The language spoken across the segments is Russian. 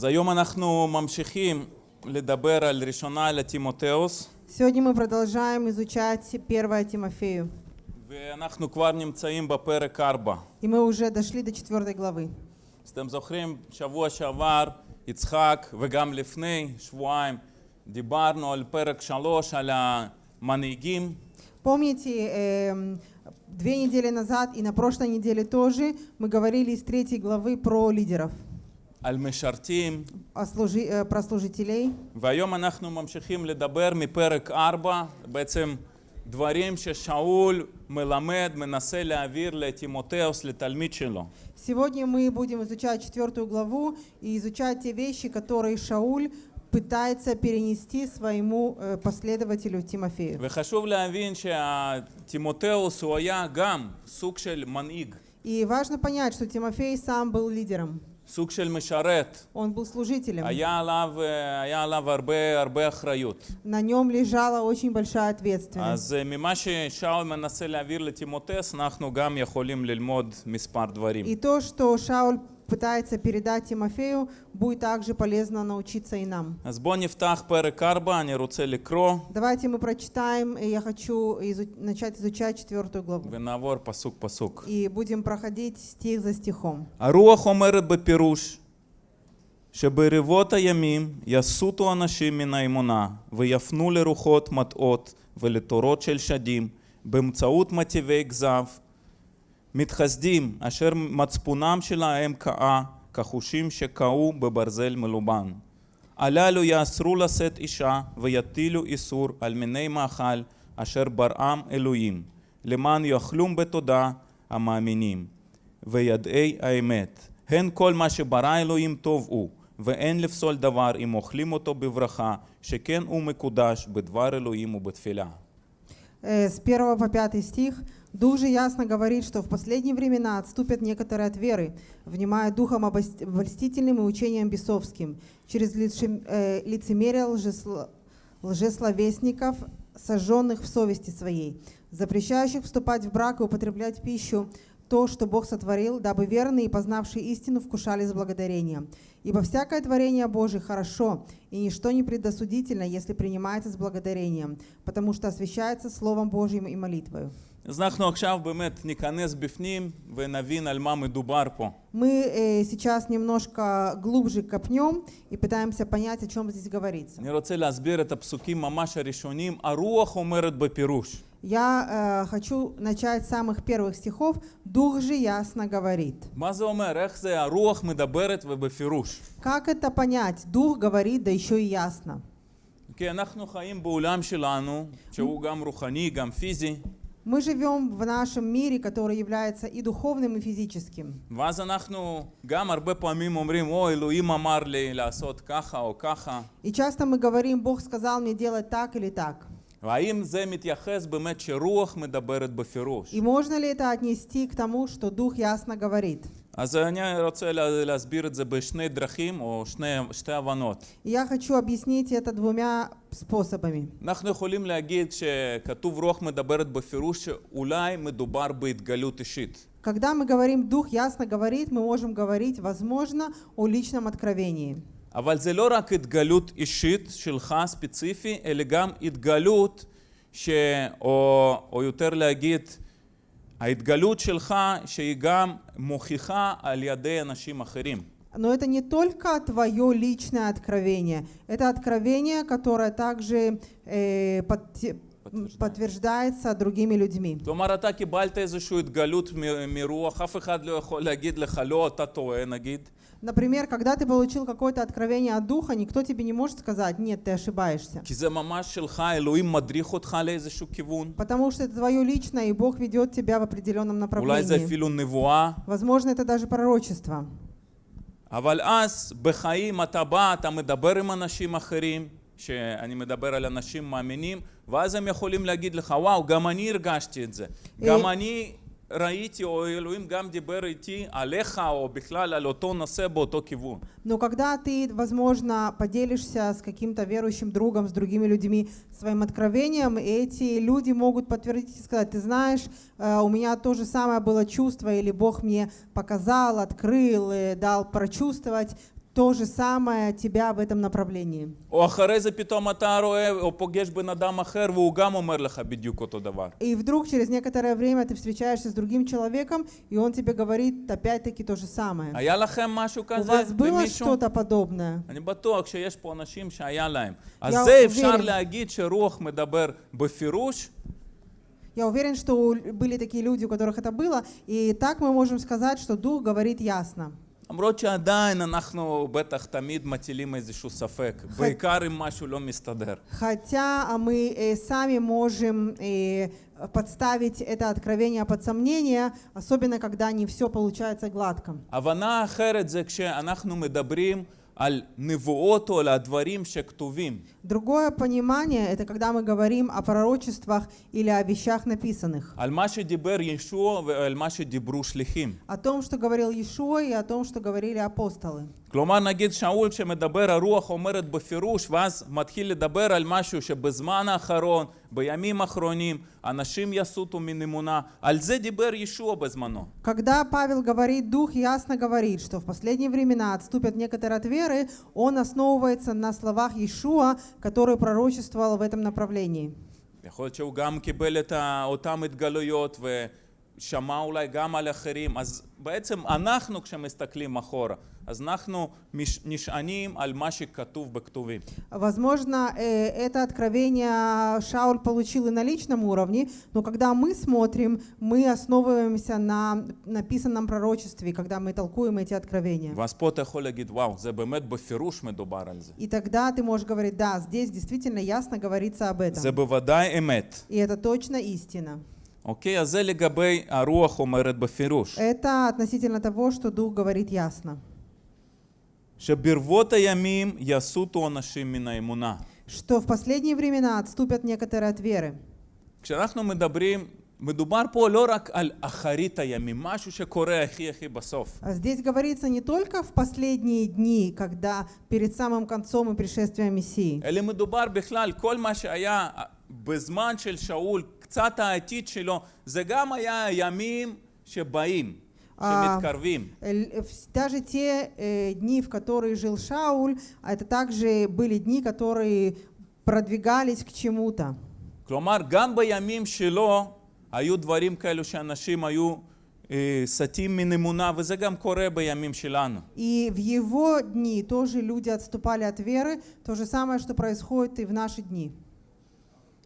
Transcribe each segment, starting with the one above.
אז היום אנחנו ממשיכים לדבר על ראשונה לטימותאוס, Сегодня мы продолжаем изучать 1 Тимофею. ואנחנו כבר נמצאים בפרק 4. И мы уже дошли до 4 главы. אז אתם זוכרים, שבוע שעבר יצחק, וגם לפני שבועיים, דיברנו על פרק 3, על המנהיגים, Помните, эм, две недели назад и на прошлой неделе тоже мы говорили из третьей главы про лидеров, על משרתים, о служи- э, про служителей. והיום אנחנו ממשיכים לדבר מפרק 4, בעצם דברים ששאול מלמד, מנסה להעביר לטימותאוס, לתלמיד שלו. Сегодня мы будем изучать четвертую главу и изучать те вещи, которые Шауль пытается перенести своему э, последователю Тимофею. וחשוב להבין שהטימותאוס הוא היה גם סוג של מנהיג, И важно понять, что Тимофей сам был лидером, סוג של משרת. он был служителем. היה עליו, אה, היה עליו הרבה הרבה אחריות. На нем лежала очень большая ответственность. אז אה, ממה ששאול מנסה להעביר לטימותאוס, אנחנו גם יכולים ללמוד מספר דברים. И то, что Шауль пытается передать Тимофею, будет также полезно научиться и нам. Давайте мы прочитаем, и я хочу изу начать изучать четвертую главу. Венавор, пасук, пасук. И будем проходить стих за стихом. הרוח אומרת בפירוש שברבות הימים יסותו אנשים מן האמונה ויפנו לרוחות מטעות ולתורות של שדים באמצעות מטיבי כזב מתחסדים אשר מצפונם שלהם קאה כחושים שקהו בברזל מלובן. הללו יאסרו לשאת אישה ויטילו איסור על מיני מאכל אשר בראם אלוהים למען יאכלום בתודה המאמינים וידעי האמת. הן כל מה שברא אלוהים טוב הוא, ואין לפסול דבר אם אוכלים אותו בברכה, שכן הוא מקודש בדבר אלוהים ובתפילה. Э, С 1 по 5 стих Дух же ясно говорит, что в последние времена отступят некоторые от веры, внимая духом обольстительным и учением бесовским, через э, лицемерие лжесло- лжесловесников, сожженных в совести своей, запрещающих вступать в брак и употреблять пищу, то, что Бог сотворил, дабы верные и познавшие истину вкушали с благодарением. Ибо всякое творение Божие хорошо, и ничто не предосудительно, если принимается с благодарением, потому что освящается Словом Божьим и молитвою. אז אנחנו עכשיו באמת ניכנס בפנים ונבין על מה מדובר פה. Мы э, сейчас немножко глубже копнем и пытаемся понять, о чем здесь говорится. אני רוצה להסביר את הפסוקים ממש הראשונים. הרוח אומרת בפירוש. Я э, хочу начать с самых первых стихов. Дух же ясно говорит. מה זה אומר? איך זה הרוח מדברת ובפירוש? Как это понять? Дух говорит, да еще и ясно. כי אנחנו חיים בעולם שלנו, שהוא גם רוחני, גם פיזי, Мы живем в нашем мире, который является и духовным, и физическим. ואז אנחנו גם הרבה פעמים אומרים, או, אלוהים אמר לי לעשות ככה או ככה. И часто мы говорим, Бог сказал мне делать так или так. והאם זה מתייחס באמת שרוח מדברת בפירוש? И можно ли это отнести к тому, что Дух ясно говорит? אז אני רוצה לה- להסביר את זה בשני דרכים או שני, שתי הבנות. И я хочу объяснить это двумя способами. אנחנו יכולים להגיד שכתוב רוח מדברת בפירוש שאולי מדובר בהתגלות אישית. Когда мы говорим «Дух ясно говорит», мы можем говорить, возможно, о личном откровении. אבל זה לא רק התגלות אישית שלך ספציפי, אלא גם התגלות ש... או, או יותר להגיד, ההתגלות שלך שהיא גם מוכיחה על ידי אנשים אחרים. Но это не только твое личное откровение, это откровение, которое также э, подте- Подтверждает. подтверждается другими людьми. כלומר, אתה קיבלת איזושהי התגלות מ- מרוח, אף אחד לא יכול להגיד לך, לא, אתה טועה, נגיד. Например, когда ты получил какое-то откровение от Духа, никто тебе не может сказать, нет, ты ошибаешься. כי זה ממש שלך, אלוהים מדריך אותך לאיזשהו כיוון. Потому что это твое личное, и Бог ведет тебя в определенном אולי זה направлении. אפילו נבואה. Возможно, это даже пророчество. אבל אז בחיים אתה בא, אתה מדבר עם אנשים אחרים, שאני מדבר על אנשים מאמינים, ואז הם יכולים להגיד לך, וואו, גם אני הרגשתי את זה. גם אני ראיתי, או אלוהים גם דיבר איתי עליך, או בכלל על אותו נושא באותו כיוון. Но когда ты, возможно, поделишься с каким-то верующим другом, с другими людьми своим откровением, эти люди могут подтвердить и сказать, ты знаешь, э, у меня то же самое было чувство, или Бог мне показал, открыл, э, дал прочувствовать то же самое тебя в этом направлении. И вдруг через некоторое время ты встречаешься с другим человеком, и он тебе говорит опять-таки то же самое. А У вас было что-то подобное? Я уверен. Я уверен, что были такие люди, у которых это было, и так мы можем сказать, что Дух говорит ясно. למרות שעדיין אנחנו בטח תמיד מטילים איזשהו ספק, בעיקר אם משהו לא מסתדר. Хотя а, мы э, сами можем э, подставить это откровение под сомнение, особенно когда не все получается гладко. הבנה אחרת זה כשאנחנו מדברים Другое понимание это когда мы говорим о пророчествах или о вещах написанных. О том, что говорил Иешуа и о том, что говорили апостолы. כלומר נגיד שאול שמדבר הרוח אומרת בפירוש ואז מתחיל לדבר על משהו שבזמן האחרון, בימים האחרונים, אנשים יסוטו מן אמונה, על זה דיבר ישוע בזמנו. Когда Павел говорит, Дух ясно говорит, что в последние времена отступят некоторые от веры, он основывается на словах Иешуа, который пророчествовал в этом направлении. יכול להיות שהוא גם קיבל את ה- אותם התגלויות ושמע אולי גם על אחרים, אז בעצם אנחנו כשמסתכלים אחורה, אז אנחנו מש- נשענים על מה שכתוב בכתובים. Возможно, э, это откровение Шауль получил и на личном уровне, но когда мы смотрим, мы основываемся на написанном пророчестве, когда мы толкуем эти откровения. ואז פה אתה יכול להגיד, וואו, זה באמת בפירוש מדובר על זה. И тогда ты можешь говорить, да, здесь действительно ясно говорится об этом. זה בוודאי אמת. И это точно истина. אוקיי? אז זה לגבי הרוח אומרת בפירוש. Это относительно того, что Дух говорит ясно. שברבות הימים יסוטו אנשים מן האמונה. Что в последние времена отступят некоторые от веры. כשאנחנו מדברים, מדובר פה לא רק על אחרית הימים, משהו שקורה הכי הכי בסוף. А Здесь говорится не только в последние дни, когда перед самым концом и пришествием Мессии, אלא מדובר בכלל, כל מה שהיה בזמן של שאול, קצת העתיד שלו, זה גם היה הימים שבאים, אה. שמתקרבים. Л- в- Даже те э, дни, в которые жил Шауль, а это также были дни, которые продвигались к чему-то. כלומר, גם בימים שלו היו דברים כאלו שאנשים היו אה, סטים מן אמונה, וזה גם קורה בימים שלנו. И в его дни тоже люди отступали от веры, то же самое, что происходит и в наши дни.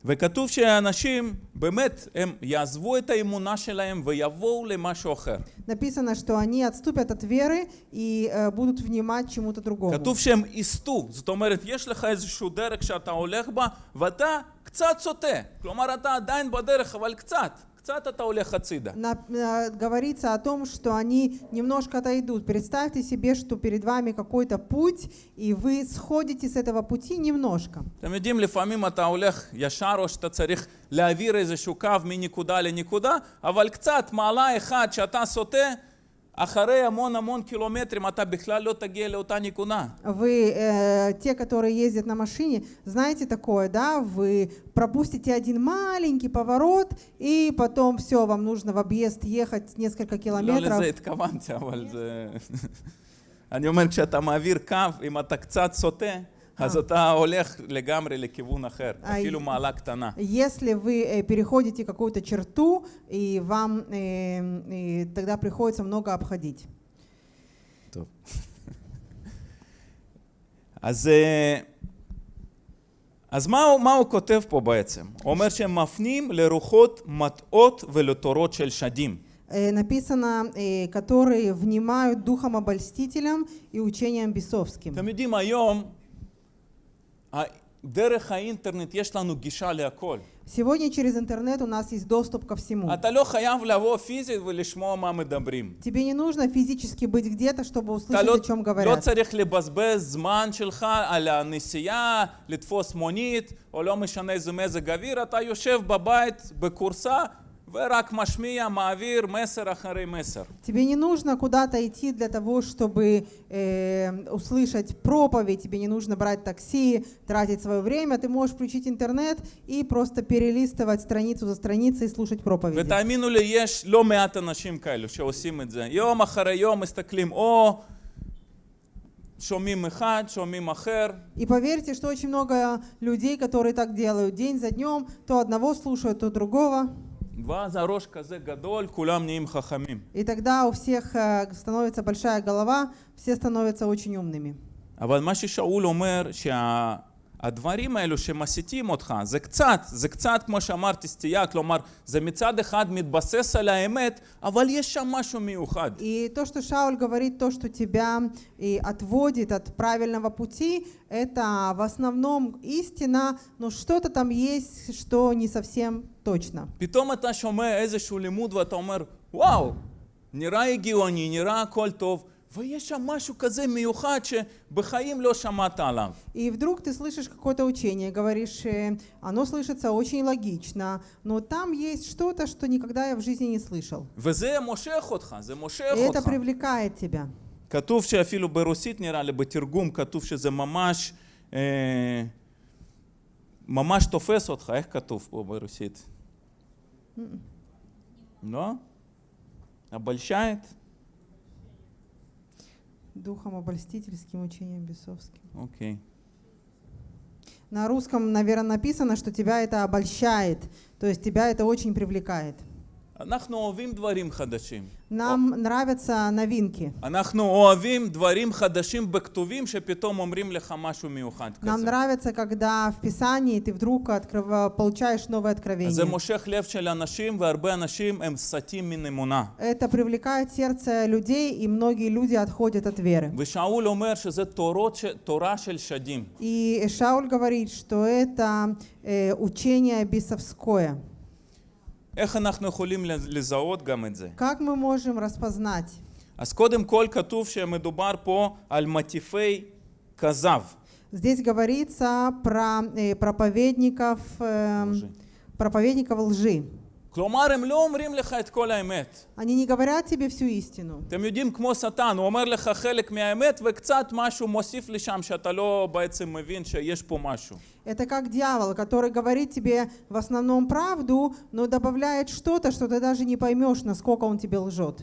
וכתוב שאנשים, באמת, הם יעזבו את האמונה שלהם ויבואו למשהו אחר. Написано, что они отступят от веры и э, будут внимать чему-то другому. כתוב שהם יסטו, זאת אומרת, יש לך איזשהו דרך שאתה הולך בה, ואתה קצת סוטה. כלומר, אתה עדיין בדרך, אבל קצת, קצת אתה הולך הצידה. На- э, говорится о том, что они немножко отойдут. Представьте себе, что перед вами какой-то путь, и вы сходите с этого пути немножко. אתם יודעים, לפעמים אתה הולך ישר, או שאתה צריך להעביר איזשהו קו מנקודה לנקודה, אבל קצת מעלה אחד שאתה סוטה, אחרי המון המון קילומטרים אתה בכלל לא תגיע לאותה נקודה. Вы, э, те, которые ездят на машине, знаете такое, да? Вы пропустите один маленький поворот, и потом все, вам нужно в объезд ехать несколько לא километров. לזה התכוונתי, אבל זה... אני אומר, כשאתה מעביר קו, אם אתה קצת סוטה, אז אתה הולך לגמרי לכיוון אחר, אה, אפילו מעלה קטנה. Если вы э, переходите какую-то черту, и вам э, и тогда приходится много обходить. טוב. אז, אה, אז מה, הוא- מה הוא כותב פה בעצם? הוא אומר שהם מפנים לרוחות מטעות ולתורות של שדים. Э, Написано, э, которые внимают духом обольстителям и учением бесовским. אתם יודעים, היום, Сегодня через интернет у нас есть доступ ко всему. אתה לא חייב לבוא פיזית ולשמוע מה מדברים. Тебе не нужно физически быть где-то, чтобы אתה услышать, לא, о чем לא говорят. צריך לבזבז זמן שלך על הנסיעה, לתפוס מונית, או לא משנה איזה מזג אוויר, אתה יושב בבית בכורסה ורק משמיע, מעביר מסר אחרי מסר. Тебе не нужно куда-то идти для того, чтобы э, услышать проповедь, тебе не нужно брать такси, тратить свое время. Ты можешь включить интернет и просто перелистывать страницу за страницей и слушать проповеди. ותאמינו לי, יש לא מעט אנשים כאלו שעושים את זה. יום אחרי יום מסתכלים, או שומעים אחד, שומעים אחר, И поверьте, что очень много людей, которые так делают день за днем, то одного слушают, то другого. ואז הראש כזה גדול, כולם נהיים חכמים. И тогда у всех э, становится большая голова, все становятся очень умными. אבל מה ששאול אומר, שהדברים האלו שמסיתים אותך, זה קצת, זה קצת כמו שאמרתי סטייה, כלומר, זה מצד אחד מתבסס על האמת, אבל יש שם משהו מיוחד. И то, что Шауль говорит, то, что тебя и отводит от правильного пути, это в основном истина, но что-то там есть, что не совсем точно. פתאום אתה שומע איזשהו לימוד ואתה אומר, וואו, נראה הגיוני, נראה הכל טוב, ויש שם משהו כזה מיוחד שבחיים לא שמעת עליו. И вдруг ты слышишь какое-то учение, говоришь, э, оно слышится очень логично, но там есть что-то, что никогда я в жизни не слышал. וזה מושך אותך, זה מושך И это אותך. привлекает тебя. כתוב שאפילו ברוסית נראה לי, בתרגום כתוב שזה ממש, אה, ממש תופס אותך, איך כתוב פה ברוסית? לא? обольщает? Духом обольстительским, учением бесовским. окей. На русском, наверное, написано, что тебя это обольщает, то есть тебя это очень привлекает. אנחנו אוהבים דברים חדשים. Нам нравятся новинки. אנחנו אוהבים דברים חדשים בכתובים שפתאום אומרים לך משהו מיוחד Нам כזה. нравится, когда в Писании ты вдруг открыв- получаешь новое אז זה откровение. מושך לב של אנשים, והרבה אנשים הם סטים מן אמונה. Это привлекает сердце людей, и многие люди отходят от веры. ושאול אומר שזה תורות, ש- תורה של שדים. И Шауль говорит, что это э, учение бесовское. Как мы можем распознать? אז קודם כל כתוב שמדובר פה על מטיפי כזב. Здесь говорится про э, проповедников, э, лжи. проповедников лжи. כלומר, הם לא אומרים לך את כל האמת. Они не говорят тебе всю истину. אתם יודעים, כמו שטן, הוא אומר לך חלק מהאמת וקצת משהו מוסיף לשם שאתה לא בעצם מבין שיש פה משהו. Это как дьявол, который говорит тебе в основном правду, но добавляет что-то, что ты даже не поймешь, насколько он тебе лжет.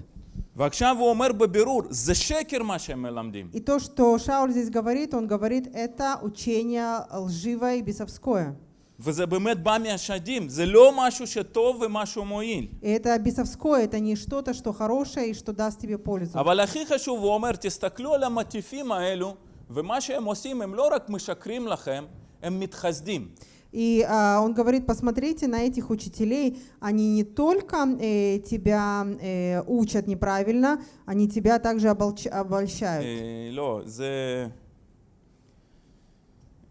ועכשיו הוא אומר בבירור, זה שקר מה שהם מלמדים. И то, что Шауль здесь говорит, он говорит, это учение лживое и бесовское. וזה באמת בא מהשדים, זה לא משהו שטוב ומשהו מועיל. И это бесовское, это не что-то, что хорошее и что даст тебе пользу. אבל הכי חשוב, הוא אומר, תסתכלו על המטיפים האלו, ומה שהם עושים, הם לא רק משקרים לכם, הם מתחסדים. И а, он говорит, посмотрите на этих учителей, они не только э, тебя э, учат неправильно, они тебя также оболч- обольщают. אה, לא, זה...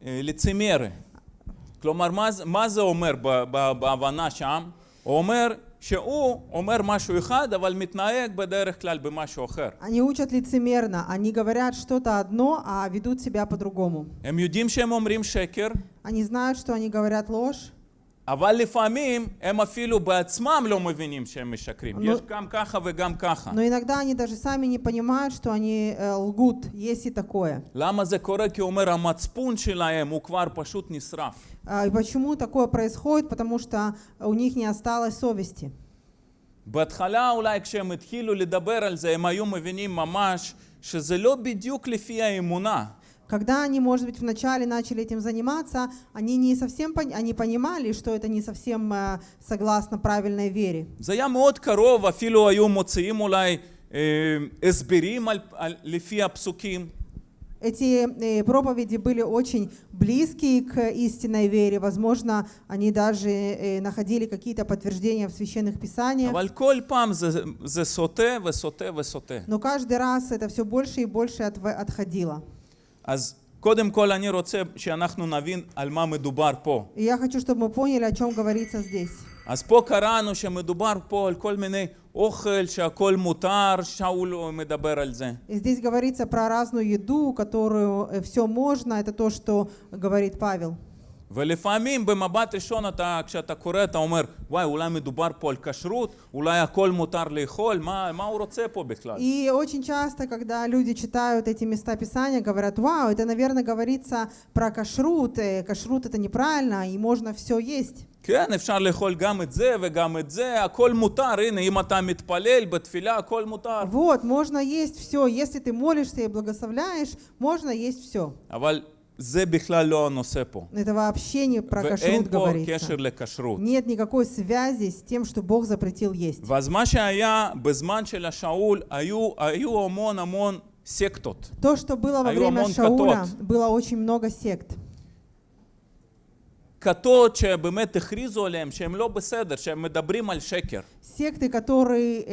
אה, לצימר. כלומר, מה, זה- מה זה אומר ב- ב- בהבנה שם? הוא אומר שהוא אומר משהו אחד, אבל מתנהג בדרך כלל במשהו אחר. Они учат лицемерно, они говорят что-то одно, а ведут себя по-другому. הם יודעים שהם אומרים שקר, Они знают, что они говорят ложь, אבל לפעמים הם אפילו בעצמם לא מבינים שהם משקרים. נו- יש גם ככה וגם ככה. но иногда они даже сами не понимают, что они э, лгут, есть и такое. למה זה קורה? כי הוא אומר, המצפון שלהם הוא כבר פשוט נשרף. А, И почему такое происходит? Потому что у них не осталось совести. בהתחלה אולי כשהם התחילו לדבר על זה, הם היו מבינים ממש שזה לא בדיוק לפי האמונה. Когда они, может быть, вначале начали этим заниматься, они не совсем пон- они понимали, что это не совсем э, согласно правильной вере. זה היה מאוד קרוב, אפילו היו מוציאים אולי אה, הסברים על, על, לפי הפסוקים. Эти э, проповеди были очень близкие к истинной вере. Возможно, они даже э, находили какие-то подтверждения в священных писаниях. אבל כל פעם זה, זה סוטה וסוטה וסוטה. Но каждый раз это все больше и больше отв- отходило. אז קודם כל אני רוצה שאנחנו נבין על מה מדובר פה. И я хочу, чтобы мы поняли, о чем говорится здесь. אז פה קראנו שמדובר פה על כל מיני אוכל שהכל מותר, שאול מדבר על זה. И здесь говорится про разную еду, которую все можно. Это то, что говорит Павел. ולפעמים במבט ראשון אתה, כשאתה קורא אתה אומר, וואי, אולי מדובר פה על כשרות, אולי הכל מותר לאכול, מה, מה הוא רוצה פה בכלל? И очень часто, когда люди читают эти места Писания, говорят, вау, это, наверное, говорится про кашрут. э, Кашрут это неправильно, и можно все есть. כן, אפשר לאכול גם את זה וגם את זה, הכל מותר, הנה, אם אתה מתפלל בתפילה, הכל מותר. Вот, можно есть все. Если ты молишься и благословляешь, можно есть все. אבל זה בכלל לא הנושא פה. Это вообще не про ואין кашрут פה говорится. קשר לכשרות. Нет никакой связи с тем, что Бог запретил есть. ואז מה שהיה בזמן של השאול, היו, היו המון המון סקטות. То, что было во Аю время амон Шауля, катот. было очень много сект. כתות שבאמת הכריזו עליהם שהם לא בסדר, שהם מדברים על שקר. Секты, которые, э,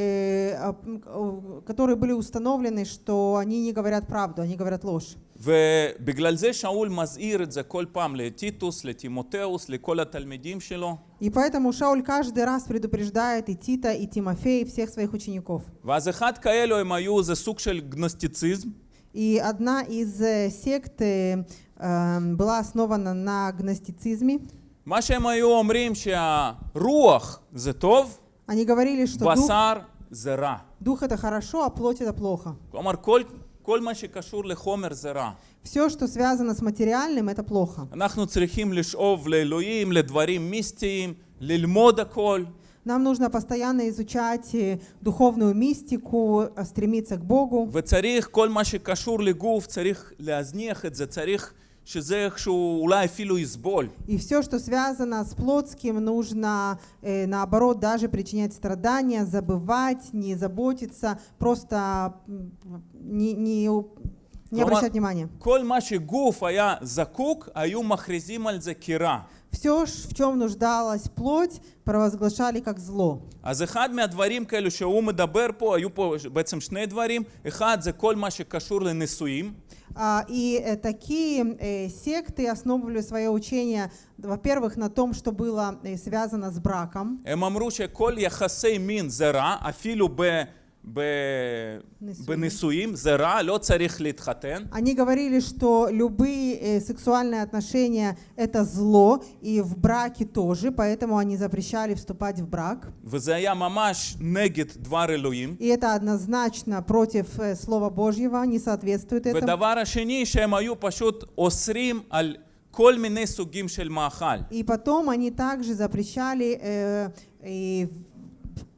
а, м, э, которые были установлены, что они не говорят правду, они говорят ложь. ובגלל זה שאול מזהיר את זה כל פעם לטיטוס, לטימותאוס, לכל התלמידים שלו. И поэтому Шауль каждый раз предупреждает и Тита, и Тимофея, и всех своих учеников. ואז אחד כאלו הם היו, זה סוג של גנוסטיציזם, И одна из э, сект э, э, была основана на гностицизме. מה שהם היו אומרים שהרוח זה טוב, Они говорили, что дух, בשר זה רע. дух это хорошо, а плоть это плохо. כלומר, כל, כל מה שקשור לחומר זה רע. Все, что связано с материальным, это плохо. אנחנו צריכים לשאוב לאלוהים, לדברים מיסטיים, ללמוד הכל. Нам нужно постоянно изучать э, духовную мистику, э, стремиться к Богу. וצריך, כל מה שקשור לגוף, צריך להזניח את זה, צריך שזה איכשהו אולי אפילו יסבול. И все, что связано с плотским, нужно, э, наоборот, даже причинять страдания, забывать, не заботиться, просто м, не, не, у- не Рома- обращать внимания. כל מה שגוף היה זקוק, היו מכריזים על זה כרע. Все, в чем нуждалась плоть, провозглашали как зло. אז אחד מהדברים כאלו שהוא מדבר פה, היו פה בעצם שני דברים. אחד זה כל מה שקשור לנישואים. А, И э, такие э, секты основывали свое учение, во-первых, на том, что было э, связано с браком. הם אמרו שכל יחסי מין זה רע, אפילו ב... ב... נישואים. בנישואים זה רע, לא צריך להתחתן. Они говорили, что любые э, сексуальные отношения это зло, и в браке тоже, поэтому они запрещали вступать в брак. וזה היה ממש נגד דבר אלוהים. И это однозначно против э, Слова Божьего, не соответствует этому. ודבר השני, שהם היו פשוט אוסרים על כל מיני סוגים של מאכל. И потом они также запрещали э, и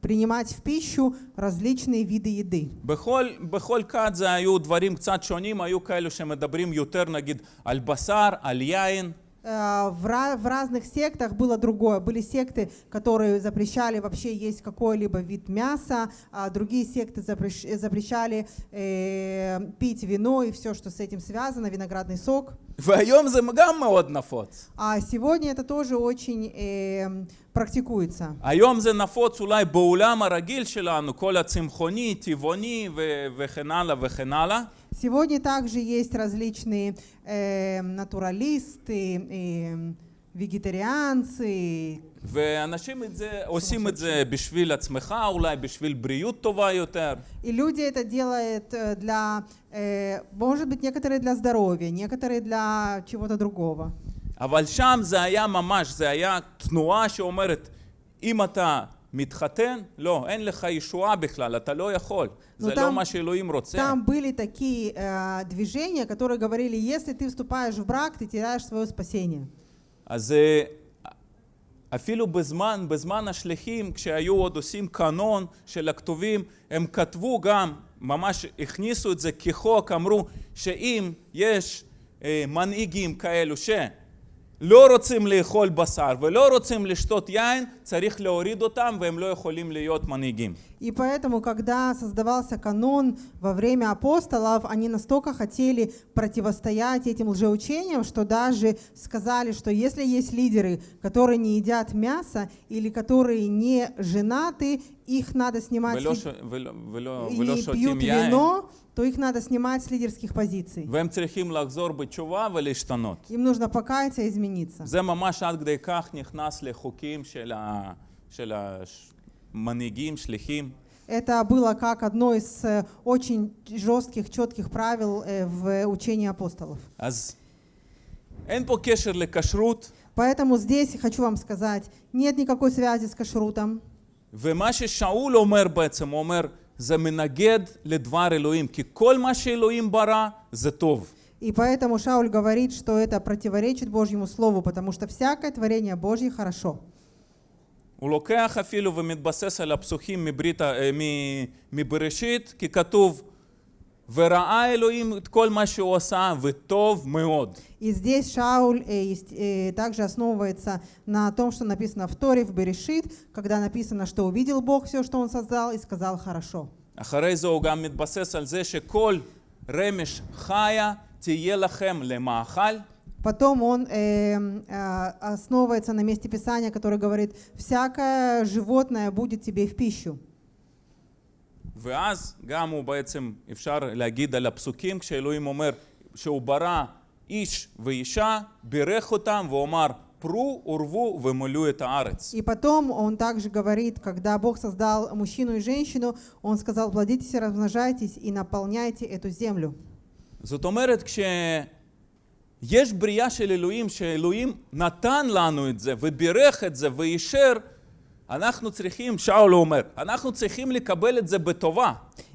принимать в пищу различные виды еды. בכל, בכל כת זה היו דברים קצת שונים, היו כאלו שמדברים יותר נגיד על בשר, על יין, Э, В, ра- в разных сектах было другое. Были секты, которые запрещали вообще есть какой-либо вид мяса, а другие секты запрещ- запрещали э, пить вино и все, что с этим связано, виноградный сок. והיום זה גם מאוד נפוץ. А сегодня это тоже очень э, практикуется. היום זה נפוץ אולי בעולם הרגיל שלנו, כל הצמחוני, טבעוני ו- וכן הלאה וכן הלאה. Сегодня также есть различные э, натуралисты, э, вегетарианцы. ואנשים את זה, עושים את זה בשביל עצמך, אולי בשביל בריאות טובה יותר. И люди это делают э, для, э, может быть, некоторые для здоровья, некоторые для чего-то другого. אבל שם זה היה ממש, זה היה תנועה שאומרת, אם אתה מתחתן, לא, אין לך ישועה בכלל, אתה לא יכול. נו, זה לא там- מה שאלוהים רוצה. Там были такие э, движения, которые говорили, если ты вступаешь в брак, ты теряешь свое спасение. אז אה, אפילו בזמן, בזמן השליחים, כשהיו עוד עושים קנון של הכתובים, הם כתבו גם, ממש הכניסו את זה כחוק, אמרו שאם יש אה, מנהיגים כאלו שלא רוצים לאכול בשר ולא רוצים לשתות יין, צריך להוריד אותם והם לא יכולים להיות מנהיגים. И поэтому, когда создавался канон во время апостолов, они настолько хотели противостоять этим лжеучениям, что даже сказали, что если есть лидеры, которые не едят мясо или которые не женаты, их надо снимать ולא, с ש... лид- ולא, ולא, и ולא не שותים пьют יין, вино, то их надо снимать с лидерских позиций. והם צריכים לחזור בתשובה ולהשתנות. Им нужно покаяться и измениться. זה ממש עד כדי כך נכנס לחוקים של, ה... של המנהיגים, שליחים. Это было как одно из э, очень жестких, четких правил э, в учении апостолов. אז אין פה קשר לכשרות, Поэтому здесь хочу вам сказать, нет никакой связи с кашрутом. ומה ששאול אומר בעצם, הוא אומר, זה מנגד לדבר אלוהים, כי כל מה שאלוהים ברא זה טוב. И поэтому Шауль говорит, что это противоречит Божьему Слову, потому что всякое творение Божье хорошо. הוא לוקח אפילו ומתבסס על הפסוקים מברית, ה- אה, מ- מבראשית, כי כתוב וראה אלוהים את כל מה שהוא עשה וטוב מאוד. И здесь Шауль э, есть, э, также основывается на том, что написано в Торе, в Берешит, когда написано, что увидел Бог все, что Он создал, и сказал «хорошо». אחרי זה הוא גם מתבסס על זה שכל רמש חיה תהיה לכם למאכל, Потом он э, э, основывается на месте Писания, которое говорит «всякое животное будет тебе в пищу». ואז גם הוא בעצם, אפשר להגיד על הפסוקים, כשאלוהים אומר שהוא ברא איש ואישה, בירך אותם ואומר פרו ורבו ומילאו את הארץ. И потом он также говорит, когда Бог создал мужчину и женщину, он сказал «плодитесь и размножайтесь и наполняйте эту землю». זאת אומרת, כשיש בריאה של אלוהים, שאלוהים נתן לנו את זה ובירך את זה ואישר, אנחנו צריכים, שאול אומר, אנחנו צריכים לקבל את זה בטובה.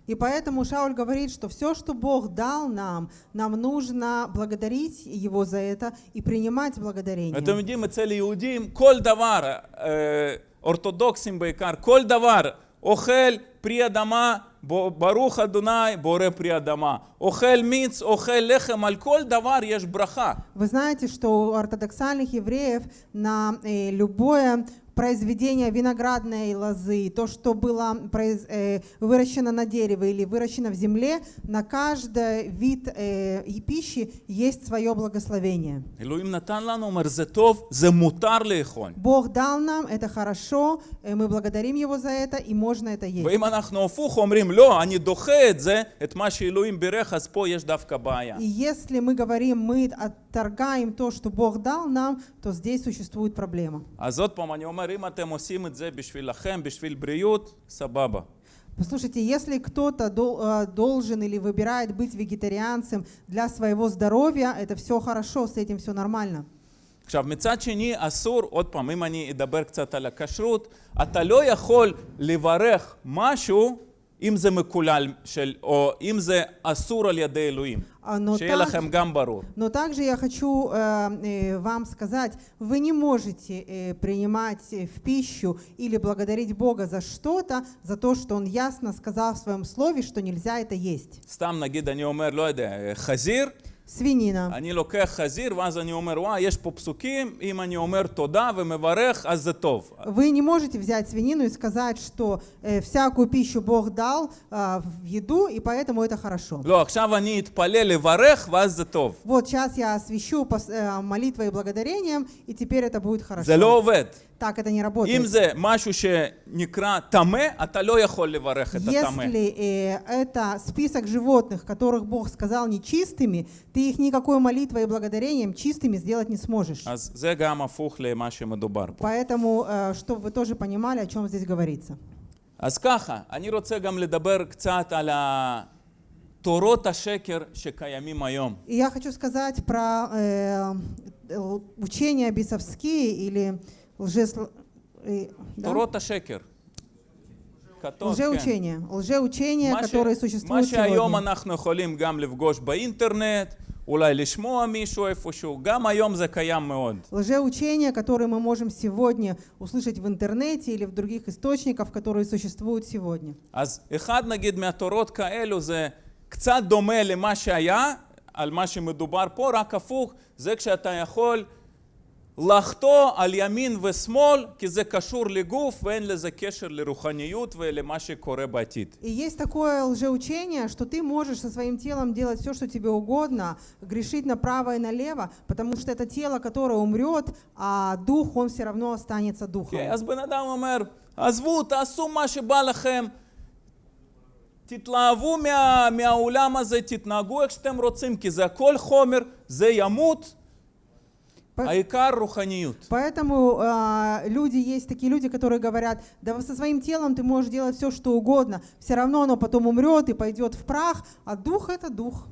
И поэтому Шауль говорит, что все, что Бог дал нам, нам нужно благодарить Его за это и принимать благодарение. אתם יודעים, אצל יהודים כל דבר, אה, אורתודוקסים בעיקר, כל דבר, Охель приадама, баруха дунай, боре приадама. Охель миц, охель лехем, альколь давар ешь браха. Вы знаете, что у ортодоксальных евреев на э, любое произведение виноградной лозы, то, что было произ- э, выращено на дереве или выращено в земле, на каждый вид э, и пищи есть свое благословение. אלוהים נתן לנו, אומר, זה טוב, זה מותר לאכול. Бог дал нам, это хорошо, э, мы благодарим Его за это, и можно это есть. ואם אנחנו הפוך אומרים, לא, אני דוחה את זה, את מה שאלוהים בירך, אז פה יש דווקא בעיה. И если мы говорим, мы отторгаем то, что Бог дал нам, то здесь существует проблема. אז עוד פעם, אני אומר, אם אתם עושים את זה בשבילכם, בשביל בריאות, סבבה. Послушайте, если кто-то дол- э, должен или выбирает быть вегетарианцем для своего здоровья, это все хорошо, с этим все нормально. עכשיו, מצד שני, אסור, עוד פעם, אם אני אדבר קצת על הכשרות, אתה לא יכול לברך משהו אם זה מקולל, של, או אם זה אסור על ידי אלוהים. А, Но, שיהיה так- לכם גם ברור. но также я хочу э, э, вам сказать, вы не можете э, принимать э, в пищу или благодарить Бога за что-то, за то, что Он ясно сказал в своем слове, что нельзя это есть. סתם נגיד, אני אומר, לא יודע, חזיר, Свинина. אני לוקח חזיר, ואז אני אומר, וואי, יש פה פסוקים, אם אני אומר תודה ומברך, אז זה טוב. Вы не можете взять свинину и сказать, что э, всякую пищу Бог дал а, в еду, и поэтому это хорошо. לא, עכשיו אני אתפלל לברך, ואז זה טוב. Вот сейчас я освящу пос- э, молитвой и благодарением, и теперь это будет хорошо. זה לא עובד. Так это не אם работает. זה משהו שנקרא טמא, אתה לא יכול לברך את הטמא. Если э, это список животных, которых Бог сказал нечистыми, ты их никакой молитвой и благодарением чистыми сделать не сможешь. אז זה גם הפוך למה שמדובר פה. Поэтому, э, чтобы вы тоже понимали, о чем здесь говорится. אז ככה, אני רוצה גם לדבר קצת על תורות השקר שקיימים היום. И я хочу сказать про э, л- учения бесовские или лжес... э, да? תורות השקר. כתוב, Лжеучения. Лжеучения, מה ש- которые מה существуют שהיום сегодня. אנחנו יכולים גם לפגוש באינטרנט, אולי לשמוע מישהו איפשהו, גם היום זה קיים מאוד. Лжеучения, которые мы можем сегодня услышать в интернете или в других источниках, которые существуют сегодня. אז אחד נגיד מהתורות כאלו זה קצת דומה למה שהיה, על מה שמדובר פה, רק הפוך, זה כשאתה יכול לחטוא על ימין ושמאל, כי זה קשור לגוף ואין לזה קשר לרוחניות ולמה שקורה בעתיד. И есть такое лжеучение, что ты можешь со своим телом делать все, что тебе угодно, грешить направо и налево, потому что это тело, которое умрет, а дух, он все равно останется духом. כן, אז בן אדם אומר, עזבו, תעשו מה שבא לכם, תתלהבו מה, מהעולם הזה, תתנהגו איך שאתם רוצים, כי זה הכל חומר, זה ימות, По- העיקר רוחניות. Поэтому а, люди, есть такие люди, которые говорят, да со своим телом ты можешь делать все, что угодно, все равно оно потом умрет и пойдет в прах, а дух это дух.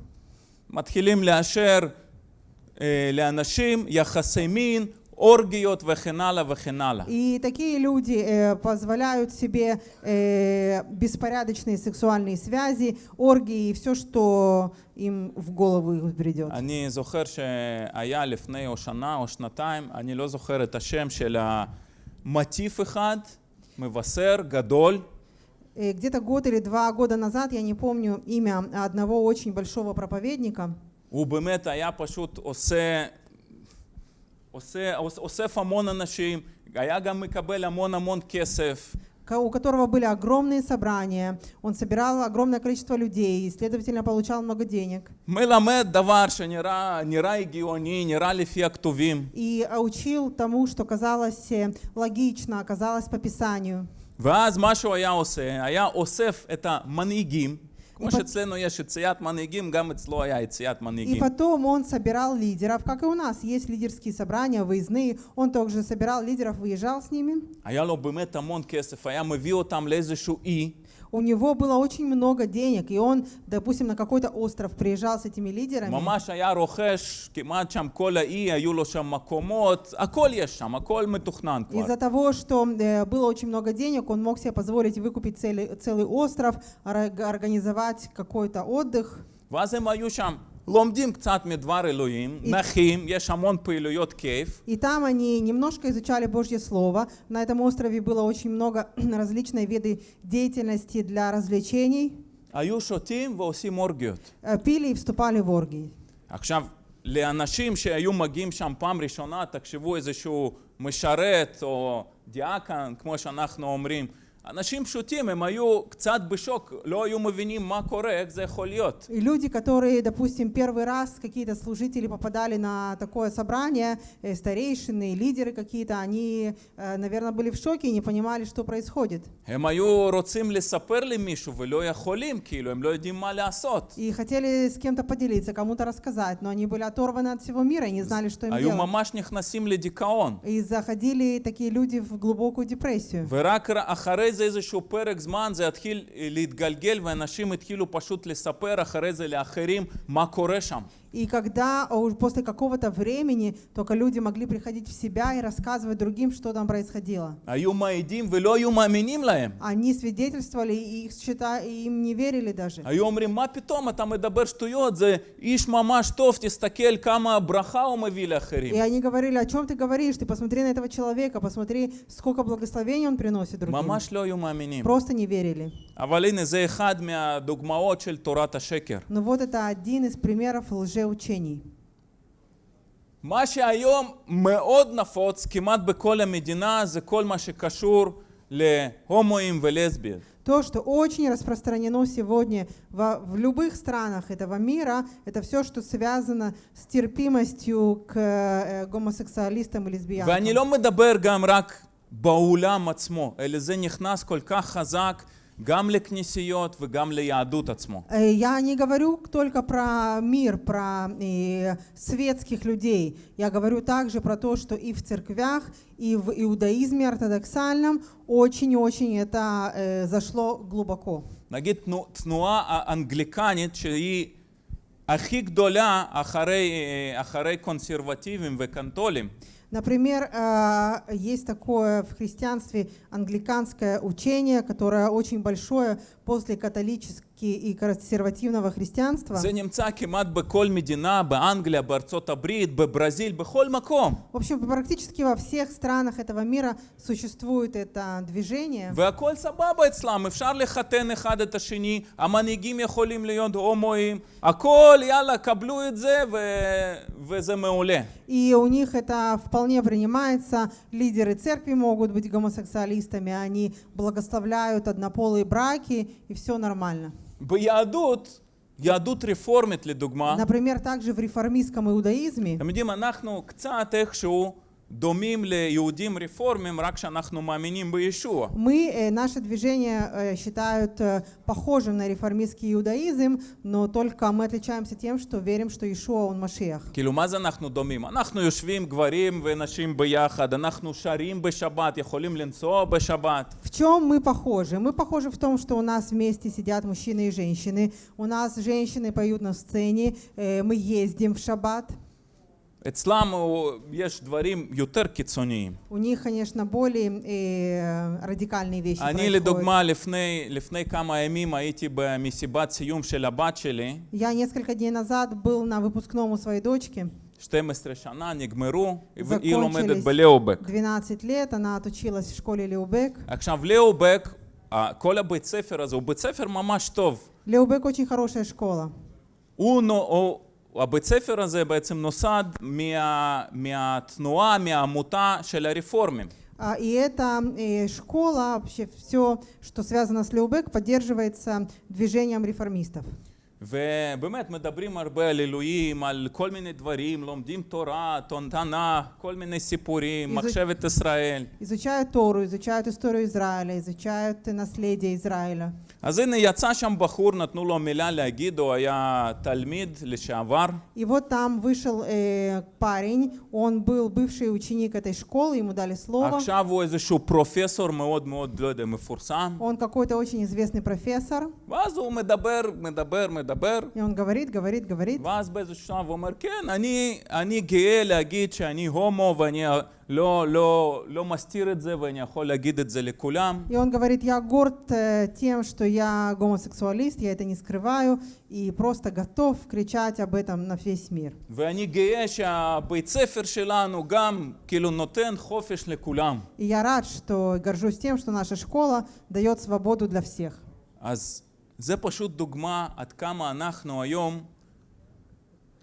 מתחילים לאשר אה, לאנשים יחסי מין, оргиот вехенала вехенала. И такие люди э, позволяют себе э, беспорядочные сексуальные связи, оргии и все, что им в голову придет. они זוכר שהיה לפני או שנה או שנתיים, אני לא זוכר את השם של המטיף אחד, מבשר Где-то год или два года назад, я не помню имя одного очень большого проповедника. הוא באמת היה פשוט עושה, אוסף המון אנשים, היה גם מקבל המון המון כסף. ко- у которого были огромные собрания, он собирал огромное количество людей и, следовательно, получал много денег. מלמד דבר שנראה נראה הגיוני, נראה לפי הכתובים. И а, учил тому, что казалось э, логично, оказалось по Писанию. ואז מה שהוא היה עושה, היה אוסף את המנהיגים, כמו איפה- שאצלנו יש יציאת מנהיגים, גם אצלו היה יציאת И מנהיגים. потом он собирал лидеров, как и у нас есть лидерские собрания, выездные. Он также собирал лидеров, выезжал с ними. היה לו באמת המון כסף, היה מביא אותם לאיזשהו אי, У него было очень много денег, и он, допустим, на какой-то остров приезжал с этими лидерами. ממש היה רוכש כמעט שם כל האי, היו לו שם מקומות, הכל יש שם, הכל מתוכנן כבר. Из-за того, что э, было очень много денег, он мог себе позволить выкупить целый, целый остров, ор- организовать какой-то отдых. ואז הם היו שם, לומדים קצת מדבר אלוהים, И- נחים, יש המון פעילויות כיף, И там они немножко изучали Божье Слово. На этом острове было очень много различной виды деятельности для развлечений. היו שותים ועושים אורגיות. Э, Пили и вступали в оргии. עכשיו, לאנשים שהיו מגיעים שם פעם ראשונה, תחשבו איזשהו משרת או דיאקן, כמו שאנחנו אומרים, אנשים פשוטים, הם היו קצת בשוק, לא היו mבינים מה קורה, איך זה יכול להיות. И люди, которые, допустим, первый раз какие-то служители попадали на такое собрание, э, старейшины, лидеры какие-то, они, э, наверное, были в шоке и не понимали, что происходит. הם היו רוצים לספר למישהו ולא יכולים, כאילו, הם לא יודעים מה לעשות. И хотели с кем-то поделиться, кому-то рассказать, но они были оторваны от всего мира и не знали, что им היו делать. ממש נכנסים לדיכאון. И заходили такие люди в глубокую депрессию. ורק ר- אחרי זה איזשהו פרק זמן זה התחיל אה, להתגלגל ואנשים התחילו פשוט לספר אחרי זה לאחרים מה קורה שם. И когда а, уже после какого-то времени только люди могли приходить в себя и рассказывать другим, что там происходило. Они свидетельствовали, и их считали, и им не верили даже. И они говорили, о чем ты говоришь? Ты посмотри на этого человека, посмотри, сколько благословений он приносит другим. Просто не верили. Но ну вот это один из примеров лжи лжеучений. מה שהיום מאוד נפוץ כמעט בכל המדינה זה כל מה שקשור להומואים ולסביות. То, что очень распространено сегодня во- в любых странах этого мира, это все, что связано с терпимостью к э, гомосексуалистам и лесбиянкам. ואני לא מדבר גם רק בעולם עצמו, אלא זה נכנס כל כך חזק גם לכנסיות וגם ליהדות עצמו. Э, Я не говорю только про мир, про э, светских людей. Я говорю также про то, что и в церквях, и в иудаизме ортодоксальном очень-очень это э, зашло глубоко. נגיד תנו- תנועה האנגליקנית שהיא הכי גדולה אחרי, אה, אחרי קונסרבטיבים וקנטולים. Например, э, есть такое в христианстве англиканское учение, которое очень большое после католического и консервативного христианства. זה נמצא כמעט בכל מדינה, באנגליה, בארצות הברית, בברזיל, בכל מקום. В общем, практически во всех странах этого мира существует это движение. והכל סבבה אצלם, אפשר לחתן אחד את השני, המנהיגים יכולים להיות הומואים, הכל, יאללה, קבלו את זה ו... וזה מעולה. И у них это вполне принимается. Лидеры церкви могут быть гомосексуалистами, они благословляют однополые браки, и все нормально. ביהדות, יהדות רפורמית לדוגמה, Например, также в реформистском иудаизме אתם יודעים, אנחנו קצת איכשהו דומים ליהודים רפורמים, רק שאנחנו מאמינים בישוע. мы, э, наше движение э, считают э, похожим на реформистский иудаизм, но только мы отличаемся тем, что верим, что Ишуа, он Машиах. כאילו, מה זה אנחנו דומים? אנחנו יושבים גברים ונשים ביחד, אנחנו שרים בשבת, יכולים לנסוע בשבת. В чем мы похожи? Мы похожи в том, что у нас вместе сидят мужчины и женщины, у нас женщины поют на сцене, э, мы ездим в шаббат. אצלם הוא- יש דברים יותר קיצוניים. У них, конечно, более э, радикальные вещи אני происходят. לדוגמה לפני, לפני כמה ימים הייתי במסיבת סיום של הבת שלי, Я несколько дней назад был на выпускном у своей дочки. 12 שנה נגמרו, והיא לומדת Закончились בליאובק. 12 лет, она отучилась в школе Леубек. עכשיו, ליאובק, ה- כל הבית ספר הזה הוא בית ספר ממש טוב. Леубек очень хорошая школа. הוא, נו- הוא, הבית ספר הזה בעצם נוסד מה, מהתנועה, מהעמותה של הרפורמים. А, И эта э, школа, вообще все, что связано с Леубек, поддерживается движением реформистов. ובאמת מדברים הרבה על אלוהים, על כל מיני דברים, לומדים תורה, תנ"ך, כל מיני סיפורים, איזה- מחשבת ישראל. Изучают Тору, изучают историю Израиля, изучают наследие Израиля. אז הנה יצא שם בחור, נתנו לו מילה להגיד, הוא היה תלמיד לשעבר, И вот там вышел э, парень, он был бывший ученик этой школы, ему дали слово. עכשיו הוא איזשהו פרופסור מאוד מאוד, לא יודע, מפורסם, Он какой-то очень известный профессор, ואז הוא מדבר, מדבר, מדבר, и он говорит, говорит, говорит. ואז באיזשהו שלב הוא אומר, כן, אני, אני גאה להגיד שאני הומו ואני לא, לא, לא מסתיר את זה ואני יכול להגיד את זה לכולם. И он говорит, я горд э, тем, что я гомосексуалист, я это не скрываю, и просто готов кричать об этом на весь мир. ואני גאה שהבית ספר שלנו גם כאילו נותן חופש לכולם. И я рад, что горжусь тем, что наша школа дает свободу для всех. אז זה פשוט דוגמה עד כמה אנחנו היום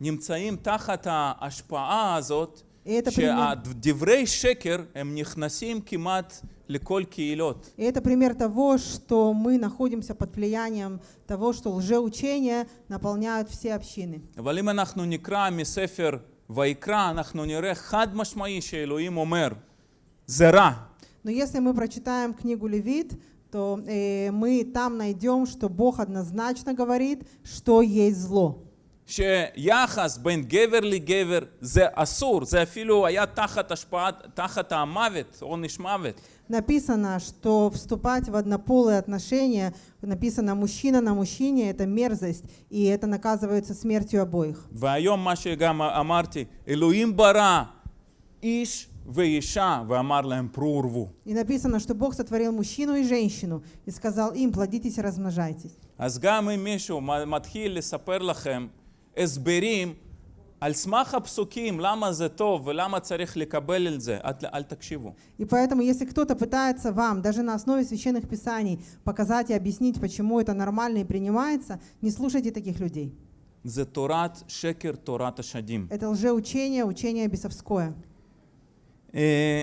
נמצאים תחת ההשפעה הזאת, И это пример, שדברי שקר הם נכנסים כמעט לכל קהילות. и это пример того, что мы находимся под влиянием того, что лжеучения наполняют все общины. אבל אם אנחנו נקרא מספר ויקרא, אנחנו נראה חד משמעי שאלוהים אומר, זה רע. Но если мы прочитаем книгу Левит, то э, мы там найдем, что Бог однозначно говорит, что есть зло. שיחס בין גבר לגבר זה אסור, זה אפילו היה תחת השפעת, תחת המוות, עונש מוות. Написано, что вступать в однополые отношения, написано мужчина на мужчине, это мерзость, и это наказывается смертью обоих. והיום מה שגם אמרתי, אלוהים ברא איש ואישה ואמר להם פרו ורבו. И написано, что Бог сотворил мужчину и женщину и сказал им, плодитесь и размножайтесь. אז גם אם מישהו מ- מתחיל לספר לכם הסברים על סמך הפסוקים למה זה טוב ולמה צריך לקבל את זה, אל, אל תקשיבו. И поэтому, если кто-то пытается вам, даже на основе священных писаний, показать и объяснить, почему это нормально и принимается, не слушайте таких людей. זה תורת שקר, תורת השדים. Это лжеучение, учение бесовское. אה,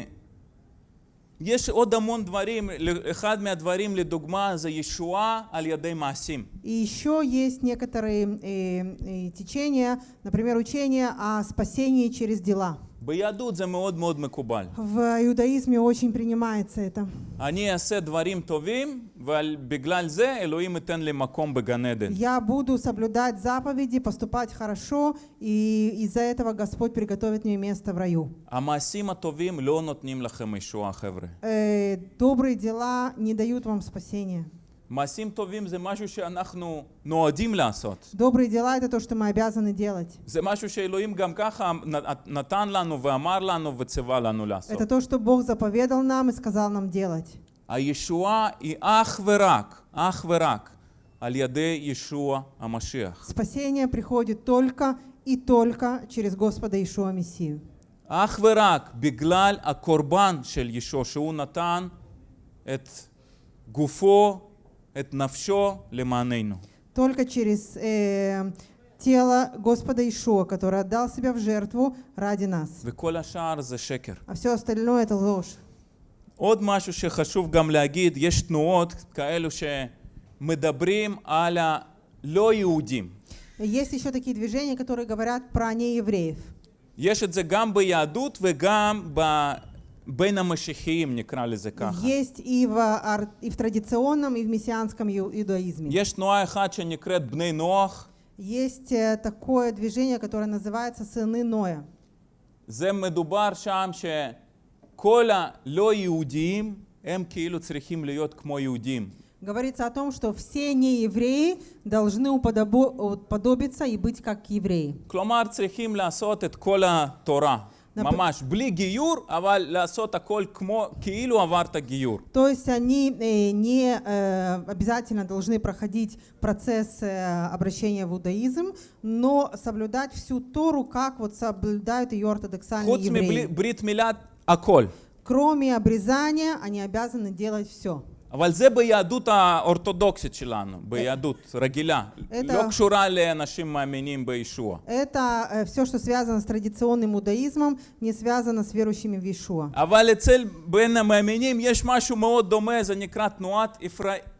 יש עוד המון דברים, אחד מהדברים לדוגמה זה ישועה על ידי מעשים. И еще есть некоторые э, э, течения, например, учение о спасении через дела. ביהדות זה מאוד מאוד מקובל. В иудаизме очень принимается это. אני אעשה דברים טובים, ובגלל זה אלוהים ייתן לי מקום בגן עדן. Я буду соблюдать заповеди, поступать хорошо, и из-за этого Господь приготовит мне место в раю. המעשים הטובים לא נותנים לכם ישועה, חבר'ה. Э, добрые дела не дают вам спасения. מעשים טובים זה משהו שאנחנו נועדים לעשות. Добрые дела это то, что мы обязаны делать. זה משהו שאלוהים גם ככה נ- נתן לנו ואמר לנו וציווה לנו לעשות. Это то, что Бог заповедал нам и сказал нам делать. הישועה היא אך ורק, אך ורק, על ידי ישוע המשיח. Спасение приходит только и только через Господа Иешуа Мессию. אך ורק בגלל הקורבן של ישוע, שהוא נתן את גופו, את נפשו למעננו. Только через э, тело Господа Иешуа, который отдал себя в жертву ради нас. וכל השאר זה שקר. А все остальное это ложь. עוד משהו שחשוב גם להגיד, יש תנועות כאלו שמדברים על הלא יהודים. Есть еще такие движения, которые говорят про неевреев. יש את זה גם ביהדות וגם ב... בין המשיחיים, נקרא לזה ככה. Есть и в, ар- и в традиционном, и в мессианском ю- иудаизме. יש תנועה אחת שנקראת בני נוח, Есть э, такое движение, которое называется «Сыны Ноя». זה מדובר שם שכל הלא יהודיים הם כאילו צריכים להיות כמו יהודים. Говорится о том, что все неевреи должны уподобо- уподобиться и быть как евреи. כלומר צריכים לעשות את כל התורה. Напр- ממש, בלי גיור, אבל לעשות הכל כמו, כאילו עברת גיור. То есть они э, не э, обязательно должны проходить процесс э, обращения в иудаизм, но соблюдать всю Тору, как вот соблюдают ее ортодоксальные חוץ евреи. מברית מילה, הכל. Кроме обрезания, они обязаны делать все. אבל זה ביהדות האורתודוקסית שלנו, ביהדות רגילה, לא קשורה לאנשים מאמינים בישוע. Это э, все, что связано с традиционным иудаизмом, не связано с верующими в Иешуа. אבל אצל בין המאמינים יש משהו מאוד דומה, זה נקרא תנועת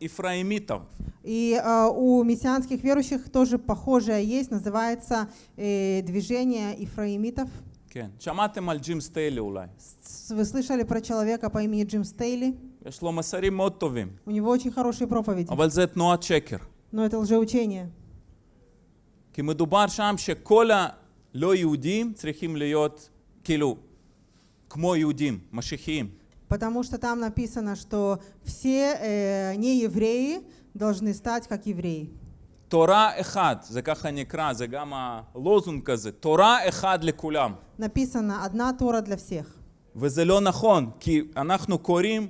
אפרהימיתов. И э, у мессианских верующих тоже похожее есть, называется э, движение ифраимитов. כן. שמעתם על ג'ים סטיילי אולי. С- Вы слышали про человека по имени Джим Стейли? יש לו מסרים מאוד טובים, У него очень хорошие проповеди, אבל זה תנועת שקר. но это лжеучение. כי מדובר שם שכל הלא יהודים צריכים להיות כאילו כמו יהודים, משיחיים. Потому что там написано, что все э, неевреи должны стать как евреи. תורה אחד, זה ככה נקרא, זה גם הלוזונג כזה, תורה אחד לכולם. Написано «одна Тора для всех». וזה לא נכון, כי אנחנו קוראים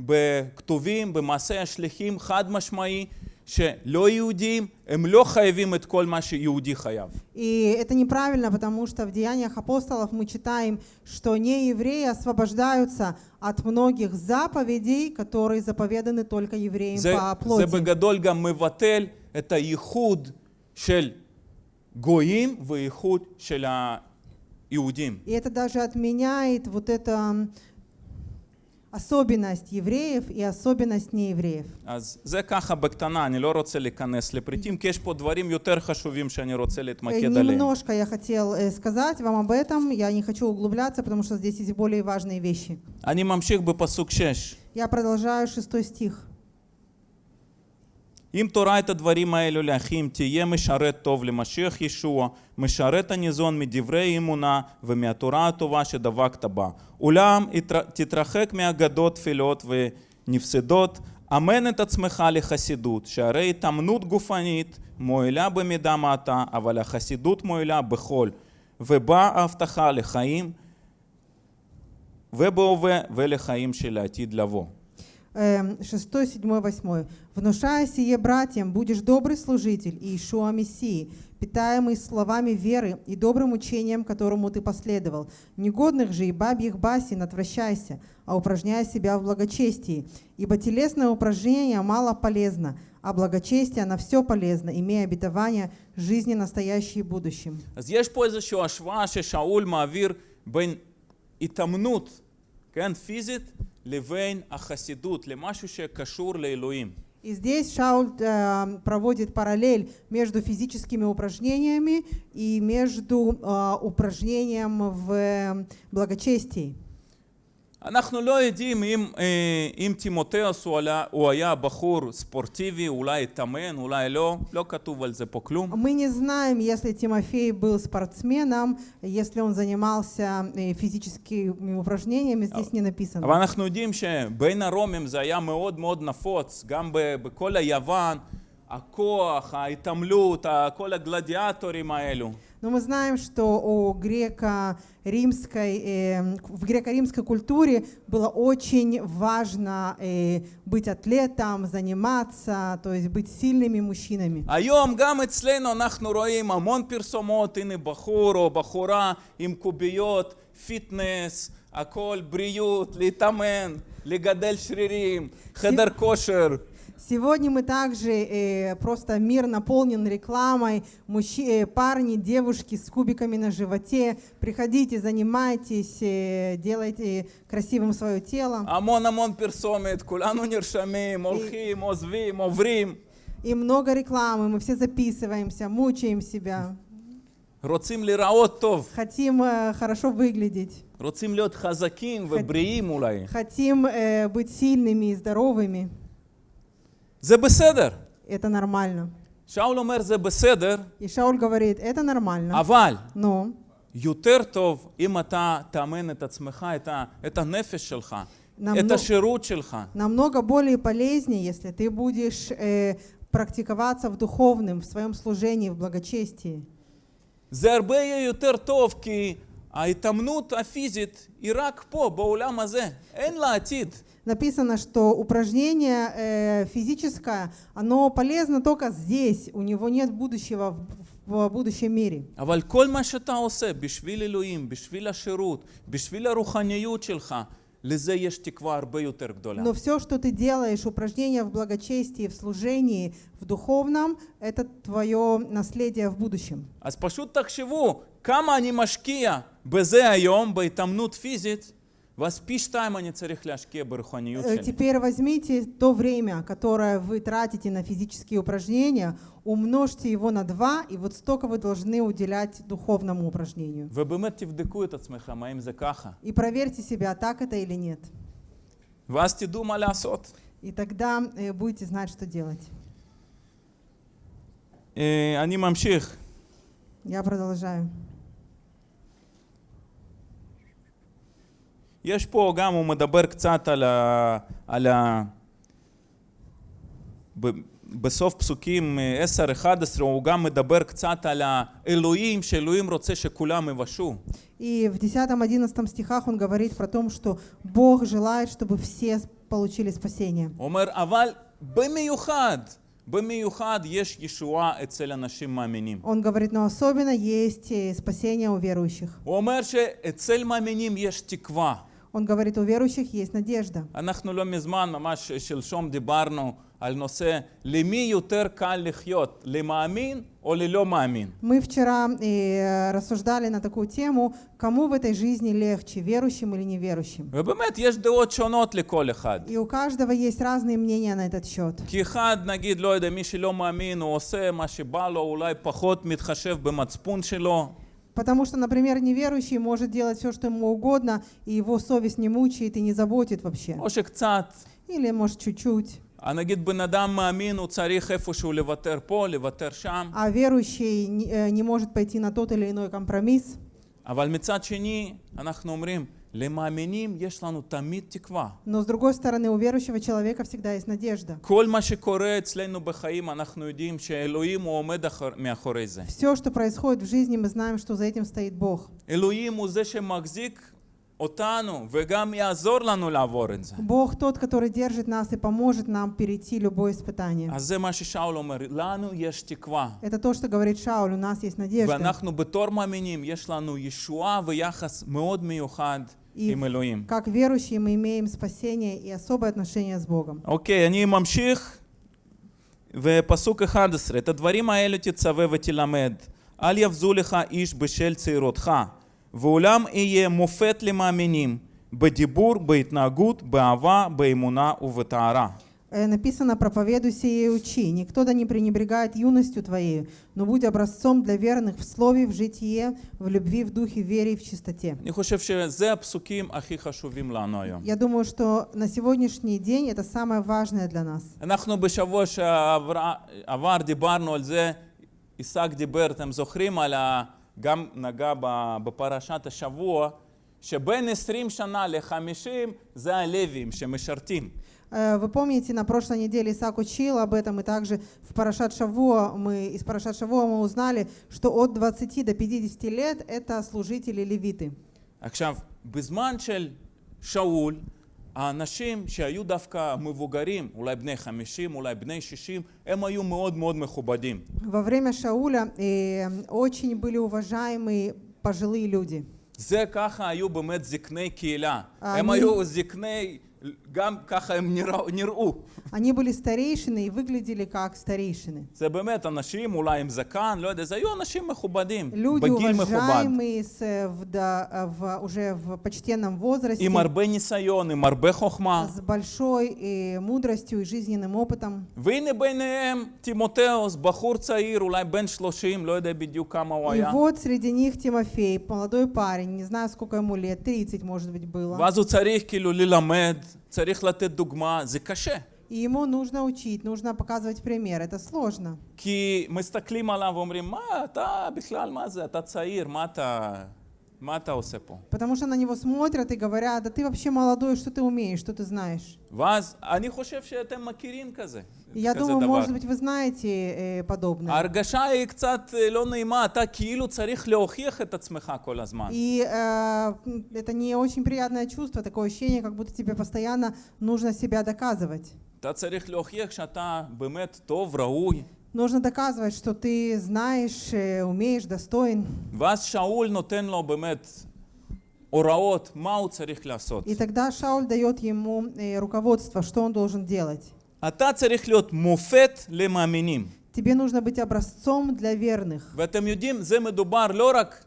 בכתובים, במעשי השליחים, חד משמעי, שלא יהודים, הם לא חייבים את כל מה שיהודי חייב. И это неправильно, потому что в Деяниях апостолов мы читаем, что неевреи освобождаются от многих заповедей, которые заповеданы только евреям זה, по זה плоти. בגדול גם מבטל את הייחוד של גויים וייחוד של היהודים. И это даже отменяет вот эту м, особенность евреев и особенность неевреев. אז זה ככה בקטנה, אני לא רוצה להיכנס לפריטים, כי יש פה דברים יותר חשובים שאני רוצה Э, להתמקד עליהם. Немножко я хотел э, сказать вам об этом, я не хочу углубляться, потому что здесь есть более важные вещи. אני ממשיך בפסוק 6. Я продолжаю шестой стих. אם תורה את הדברים האלו לאחים, תהיה משרת טוב למשיח ישוע, משרת הניזון מדברי אמונה ומהתורה הטובה שדבקת בה. אולם תתרחק מאגדות תפילות ונפסדות, אמן את עצמך לחסידות, שהרי התאמנות גופנית מועילה במידה מעטה, אבל החסידות מועילה בכל, ובאה ההבטחה לחיים ובהווה ולחיים של העתיד לבוא. 6, 7, 8. «Внушая сие братьям, будешь добрый служитель Иешуа Мессии, питаемый словами веры и добрым учением, которому ты последовал. Негодных же и бабьих басин отвращайся, а упражняя себя в благочестии. Ибо телесное упражнение мало полезно, а благочестие на все полезно, имея обетование жизни настоящей и будущим». Здесь произошла ашва, шауль, мавир, бен итамнут, кен физит, левейн ахасидут, лемашу кашур леилуим. И здесь Шауль э, проводит параллель между физическими упражнениями и между э, упражнением в благочестии. אנחנו לא יודעים אם, אה, אם תימותאוס הוא, עלה, הוא היה בחור ספורטיבי, אולי התאמן, אולי לא, לא כתוב על זה פה כלום. Мы не знаем, если Тимофей был спортсменом, если он занимался э, физическими упражнениями, здесь не написано. אבל אנחנו יודעים שבין הרומים זה היה מאוד מאוד נפוץ, גם ב- בכל היוון, הכוח, ההתעמלות, ה- כל הגלדיאטורים האלו. Но мы знаем, что у греко-римской, э, в греко-римской культуре было очень важно э, быть атлетом, заниматься, то есть быть сильными мужчинами. היום גם אצלנו אנחנו רואים המון פרסומות, הנה בחור או בחורה עם קוביות, פיטנס, הכל בריאות, להתאמן, לגדל שרירים, חדר כושר. Сегодня мы также э, просто мир наполнен рекламой. Мужчи, э, парни, девушки с кубиками на животе. Приходите, занимайтесь, э, делайте красивым свое тело. המון המון פרסומת, כולנו נרשמים, הולכים, עוזבים, עוברים. И много рекламы, мы все записываемся, мучаем себя. רוצים להיראות טוב, Хотим э, хорошо выглядеть. רוצים להיות חזקים ובריאים אולי. Хотим э, быть сильными и здоровыми. זה בסדר. Это нормально. שאול אומר זה בסדר, И Шауль говорит, это нормально. אבל Но יותר טוב אם אתה תאמן את עצמך, את, ה, את הנפש שלך, Намного- את השירות שלך. намного более полезнее, если ты будешь э, практиковаться в духовном, в своем служении, в благочестии. זה הרבה יהיה יותר טוב כי ההתאמנות הפיזית היא רק פה, בעולם הזה. אין לה עתיד. Написано, что упражнение э, физическое, оно полезно только здесь, у него нет будущего в, в будущем мире. אבל כל מה שאתה עושה בשביל אלוהים, בשביל השירות, בשביל הרוחניות שלך, לזה יש תקווה הרבה יותר גדולה. Но все, что ты делаешь, упражнения в благочестии, в служении, в духовном, это твое наследие в будущем. אז פשוט תחשבו כמה אני משקיע בזה היום, בהתאמנות פיזית, Э, теперь возьмите то время, которое вы тратите на физические упражнения, умножьте его на два, и вот столько вы должны уделять духовному упражнению. И проверьте себя, так это или нет. И тогда э, будете знать, что делать. Я продолжаю. יש פה גם, הוא מדבר קצת על ה... על ה... ב... בסוף פסוקים אה, 10-11 הוא גם מדבר קצת על האלוהים, שאלוהים רוצה שכולם יבשו. И в 10-11 стихах он говорит про то, что Бог желает, чтобы все с- получили спасение. הוא אומר, אבל במיוחד, במיוחד יש ישועה אצל אנשים מאמינים. Он говорит, но особенно есть э, спасение у верующих. הוא אומר שאצל מאמינים יש תקווה. Он говорит, у верующих есть надежда. אנחנו לא מזמן, ממש שלשום דיברנו על נושא למי יותר קל לחיות, למאמין או ללא מאמין. Мы вчера э, рассуждали на такую тему, кому в этой жизни легче, верующим или неверующим. ובאמת יש דעות שונות לכל אחד. И у каждого есть разные мнения на этот счет. כי אחד, נגיד, לא יודע, מי שלא מאמין, הוא עושה מה שבא לו, אולי פחות מתחשב במצפון שלו. Потому что, например, неверующий может делать все, что ему угодно, и его совесть не мучает и не заботит вообще. או שקצת, Или, может, чуть-чуть. אה, נגיד בן אדם מאמין, הוא צריך איפשהו לוותר פה, לוותר שם. А верующий не, э, не может пойти на тот или иной компромисс. אבל מצד שני, אנחנו אומרים, למאמינים יש לנו תמיד תקווה. Но, с другой стороны, у верующего человека всегда есть надежда. כל מה שקורה אצלנו בחיים, אנחנו יודעים שאלוהים הוא עומד אחר, מאחורי זה. Все, что происходит в жизни, мы знаем, что за этим стоит Бог. אלוהים הוא זה שמחזיק אותנו וגם יעזור לנו לעבור את זה. Бог тот, который держит нас и поможет нам перейти любое испытание. אז זה מה ששאול אומר, לנו יש תקווה. Это то, что говорит Шауль, у нас есть надежда. ואנחנו בתור מאמינים, יש לנו ישועה ויחס מאוד מיוחד И עם אלוהים. как верующие мы имеем спасение и особое отношение с Богом. אוקיי, אני ממשיך, ופסוק 11, את הדברים האלה תצווה ותלמד, אל יבזו לך איש בשל צעירותך, ואולם יהיה מופת למאמינים, בדיבור, בהתנהגות, באהבה, באמונה ובטהרה. Э, Написано, проповедуй сие и учи. Никто да не пренебрегает юностью твоей, но будь образцом для верных в слове, в житие, в любви, в духе, в вере и в чистоте. אני חושב שזה הפסוקים הכי חשובים לנו היום. Я думаю, что на сегодняшний день это самое важное для нас. אנחנו בשבוע שעבר דיברנו על זה, עיסק דיבר, אתם זוכרים, על ה... גם נגע ב- בפרשת השבוע, שבין 20 שנה ל-50 זה הלווים שמשרתים. Э, Вы помните, на прошлой неделе Исаак учил об этом, и также в Парашат Шавуа мы, из Парашат Шавуа мы узнали, что от 20 до 50 лет это служители левиты. עכשיו, בזמן של שאול, האנשים שהיו דווקא מבוגרים, אולי בני 50, אולי בני 60, הם היו מאוד מאוד מכובדים. Во время Шауля э, очень были уважаемые пожилые люди. זה ככה היו באמת זקני קהילה. אני- הם היו זקני, Они были старейшины и выглядели как старейшины. Люди, уважаемые с, э, в, да, э, в, уже в почтенном возрасте, с большой э, мудростью и жизненным опытом. И вот среди них Тимофей, молодой парень, не знаю, сколько ему лет, 30, может быть, было. ואז הוא צריך כאילו ללמד, צריך לתת דוגמה, זה קשה. И ему нужно учить, нужно показывать пример. Это сложно. כי מסתכלים עליו ואומרים, מה, אתה בכלל, מה זה, אתה צעיר, מה אתה... מה אתה עושה פה? Потому что на него смотрят и говорят, да ты вообще молодой, что ты умеешь, что ты знаешь. ואז אני חושב שאתם מכירים כזה, И я כזה думаю, דבר. может быть, вы знаете э, подобное. ההרגשה היא קצת אה, לא נעימה, אתה כאילו צריך להוכיח את עצמך כל הזמן. И э, это не очень приятное чувство, такое ощущение, как будто тебе постоянно нужно себя доказывать. אתה צריך להוכיח שאתה באמת טוב, ראוי. Нужно доказывать, что ты знаешь, э, умеешь, достоин. ואז שאול נותן לו באמת הוראות מה הוא צריך לעשות. И тогда Шауль дает ему э, руководство, что он должен делать. אתה צריך להיות מופת למאמינים. Тебе нужно быть образцом для верных. ואתם יודעים, זה מדובר לא רק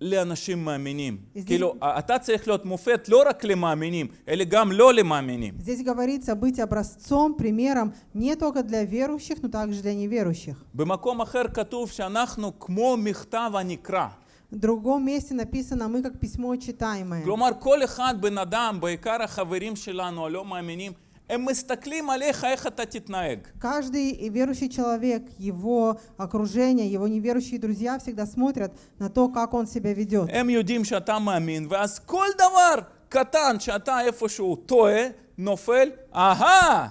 לאנשים מאמינים. אז כאילו, אתה צריך להיות מופת לא רק למאמינים, אלא גם לא למאמינים. Здесь говорится быть образцом, примером не только для верующих, но также для неверующих. במקום אחר כתוב שאנחנו כמו מכתב הנקרא. В другом месте написано «мы как письмо читаемое». כלומר, כל אחד, בן אדם, בעיקר החברים שלנו הלא מאמינים, הם מסתכלים עליך איך אתה תתנהג. Каждый верующий человек, его окружение, его неверующие друзья всегда смотрят на то, как он себя ведет. הם יודעים שאתה מאמין, ואז כל דבר קטן שאתה איפשהו טועה, נופל, אהה,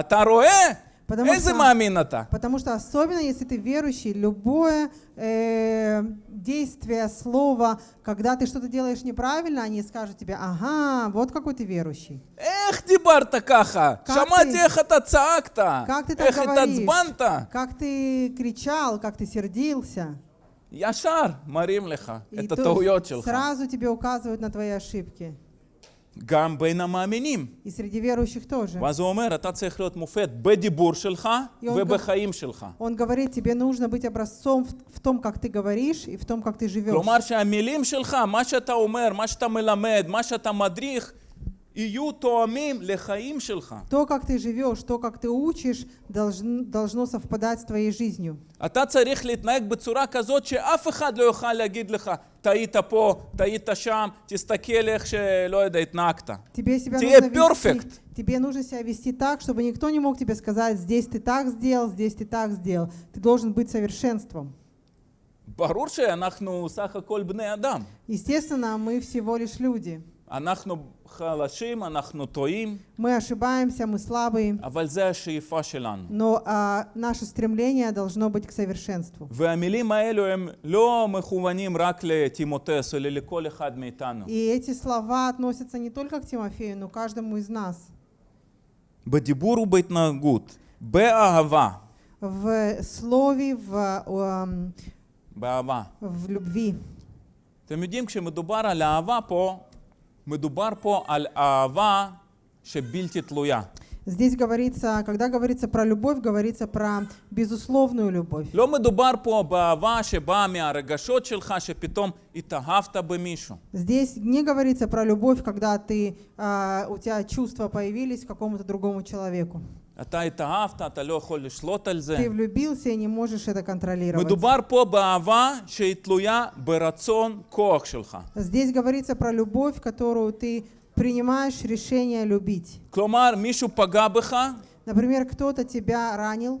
אתה רואה? Потому что, потому что особенно, если ты верующий, любое э, действие, слово, когда ты что-то делаешь неправильно, они скажут тебе, ага, вот какой ты верующий. Эх, ты бартакаха, шамати эхата цаакта, как ты так говоришь, как ты кричал, как ты сердился. Яшар, Марим Леха, это Тауйот Сразу тебе указывают на твои ошибки. גם בין המאמינים. ואז הוא אומר, אתה צריך להיות מופת בדיבור שלך ובחיים שלך. כלומר שהמילים שלך, מה שאתה אומר, מה שאתה מלמד, מה שאתה מדריך, То, как ты живешь, то, как ты учишь, должн- должно совпадать с твоей жизнью. אתה צריך להתנהג בצורה כזאת שאף אחד לא יוכל להגיד לך, טעית פה, טעית שם, תסתכל איך שלא יודע, התנהגת. Тебе себя Тебе нужно perfect. вести, тебе нужно себя вести так, чтобы никто не мог тебе сказать, здесь ты так сделал, здесь ты так сделал. Ты должен быть совершенством. ברור שאנחנו סך הכל בני אדם. Естественно, мы всего лишь люди. אנחנו חלשים, אנחנו טועים, Мы ошибаемся, мы слабые, אבל זה השאיפה שלנו. но а, наше стремление должно быть к совершенству. והמילים האלו הם לא מכוונים רק לטימותס, אלא לכל אחד מאיתנו. И эти слова относятся не только к Тимофею, но к каждому из нас. בדיבור ובהתנהגות, באהבה, В слове, в, эм, באהבה. в любви. אתם יודעים, כשמדובר על אהבה פה, מדובר פה על אהבה שבלתי תלויה. Здесь говорится, когда говорится про любовь, говорится про безусловную любовь. לא מדובר פה באהבה שבאה מהרגשות שלך, שפתאום התאהבת במישהו. Здесь не говорится про любовь, когда ты, а, у тебя чувства появились к какому-то другому человеку. Ты влюбился и не можешь это контролировать. Здесь говорится про любовь, которую ты принимаешь решение любить. Например, кто-то тебя ранил.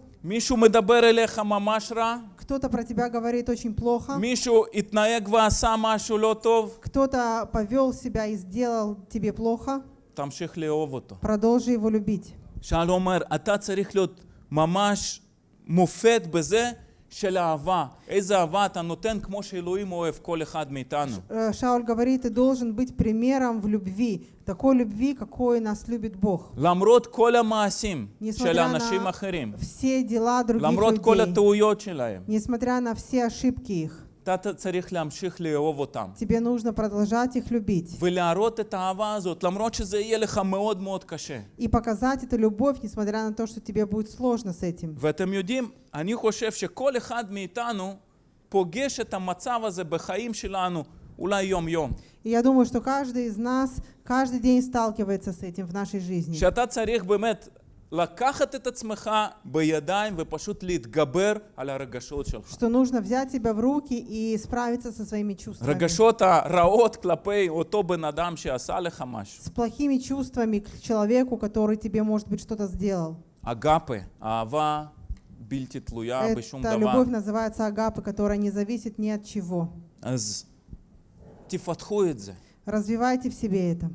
Кто-то про тебя говорит очень плохо. Кто-то повел себя и сделал тебе плохо. Продолжи его любить. שאל אומר, אתה צריך להיות ממש מופת בזה של אהבה. איזה אהבה אתה נותן כמו שאלוהים אוהב כל אחד מאיתנו. Э, Шауль говорит, ты должен быть примером в любви, такой любви, какой нас любит Бог. למרות כל המעשים של נשמע אנשים на- אחרים, Все дела других למרות כל людей, הטעויות שלהם, несмотря на все ошибки их, אתה צריך להמשיך לאהוב אותם. тебе нужно продолжать их любить ולהראות את האהבה הזאת, למרות שזה יהיה לך מאוד מאוד קשה. и показать эту любовь, несмотря на то, что тебе будет сложно с этим. ואתם יודעים, אני חושב שכל אחד מאיתנו פוגש את המצב הזה בחיים שלנו אולי יום-יום. И я думаю, что каждый из нас каждый день сталкивается с этим в нашей жизни. שאתה צריך באמת лакахат этот смеха баядаем выпашут лит габер аля рогашот шалха. Что нужно взять себя в руки и справиться со своими чувствами. Рогашота раот клапей отобы надам асале хамаш. С плохими чувствами к человеку, который тебе, может быть, что-то сделал. Агапы, ава, бильти тлуя, Это любовь называется агапы, которая не зависит ни от чего. Аз тифатхует Развивайте в себе это.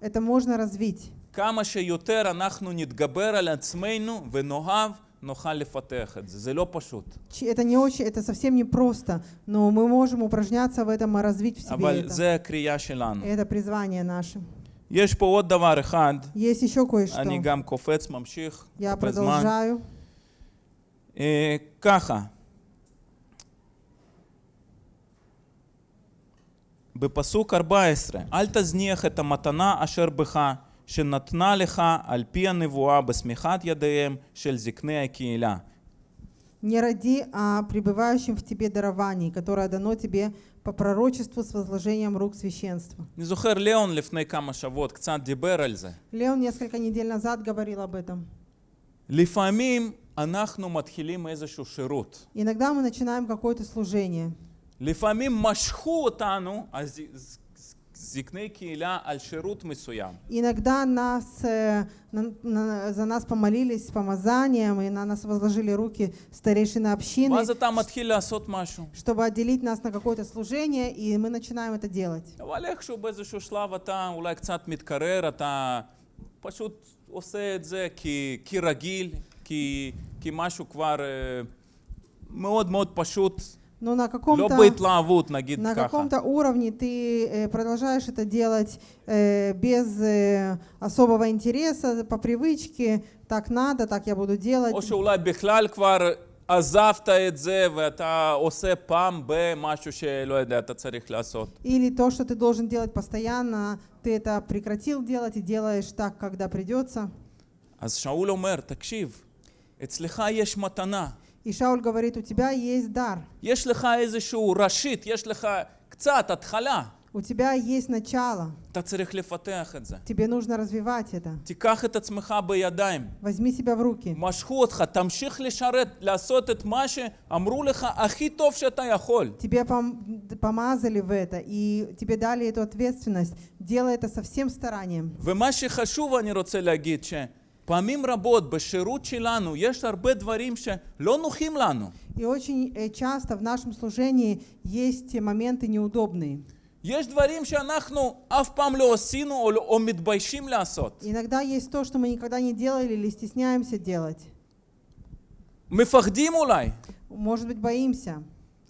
Это можно развить. כמה שיותר אנחנו נתגבר על עצמנו ונאהב, נוכל לפתח את זה. זה לא פשוט. Ч- Это не очень, это совсем не просто, но мы можем упражняться в этом и развить в себе אבל это. זה הקריאה שלנו. Это призвание наше. יש פה עוד דבר אחד, Есть еще кое-что. אני גם קופץ, ממשיך, Я בזמן. продолжаю. אה, ככה, בפסוק 14, אל תזניח את המתנה אשר בך, שנתנה לך על פי הנבואה בסמיכת ידיהם של זקני הקהילה. Не роди о пребывающем в тебе даровании, которое дано тебе по пророчеству с возложением рук священства. אני זוכר, ליאון לפני כמה שבועות קצת דיבר על זה. Леон несколько недель назад говорил об этом. לפעמים אנחנו מתחילים איזשהו שירות. Иногда мы начинаем какое-то служение. לפעמים משכו אותנו, הז- ז- זקני קהילה, על שירות מסוים. Иногда нас, э, на- на- за нас помолились помазанием, и на нас возложили руки старейшины общины, ואז אתה מתחיל לעשות משהו. чтобы отделить нас на какое-то служение, и мы начинаем это делать. אבל איכשהו באיזשהו שלב אתה אולי קצת מתקרר, אתה פשוט עושה את זה כי, כי רגיל, כי, כי משהו כבר אה, מאוד מאוד פשוט, Но на לא каком-то, בהתלהבות נגיד на ככה. каком-то уровне ты э, продолжаешь это делать э, без э, особого интереса, по привычке, так надо, так я буду делать. או שאולי בכלל כבר עזבת את זה ואתה עושה פעם במשהו שלא יודע, אתה צריך לעשות. Или то, что ты должен делать постоянно, ты это прекратил делать и делаешь так, когда придется. אז שאול אומר, תקשיב, אצלך יש מתנה, И Шауль говорит, у тебя есть дар, יש לך איזשהו ראשית, יש לך קצת התחלה, у тебя есть начало, אתה צריך לפתח את זה. тебе нужно развивать это. תיקח את עצמך בידיים, Возьми себя в руки. משכו אותך, תמשיך לשרת, לעשות את מה שאמרו לך הכי טוב שאתה יכול. Тебе пом- помазали в это, и тебе дали эту ответственность. Делай это со всем старанием. ומה שחשוב אני רוצה להגיד, שפעמים רבות בשירות שלנו יש הרבה דברים שלא נוחים לנו. И очень э, часто в нашем служении есть те моменты неудобные. יש דברים שאנחנו אף פעם לא עשינו או, לא- או מתביישים לעשות. Иногда есть то, что мы никогда не делали или стесняемся делать. מפחדים אולי, Может быть, боимся,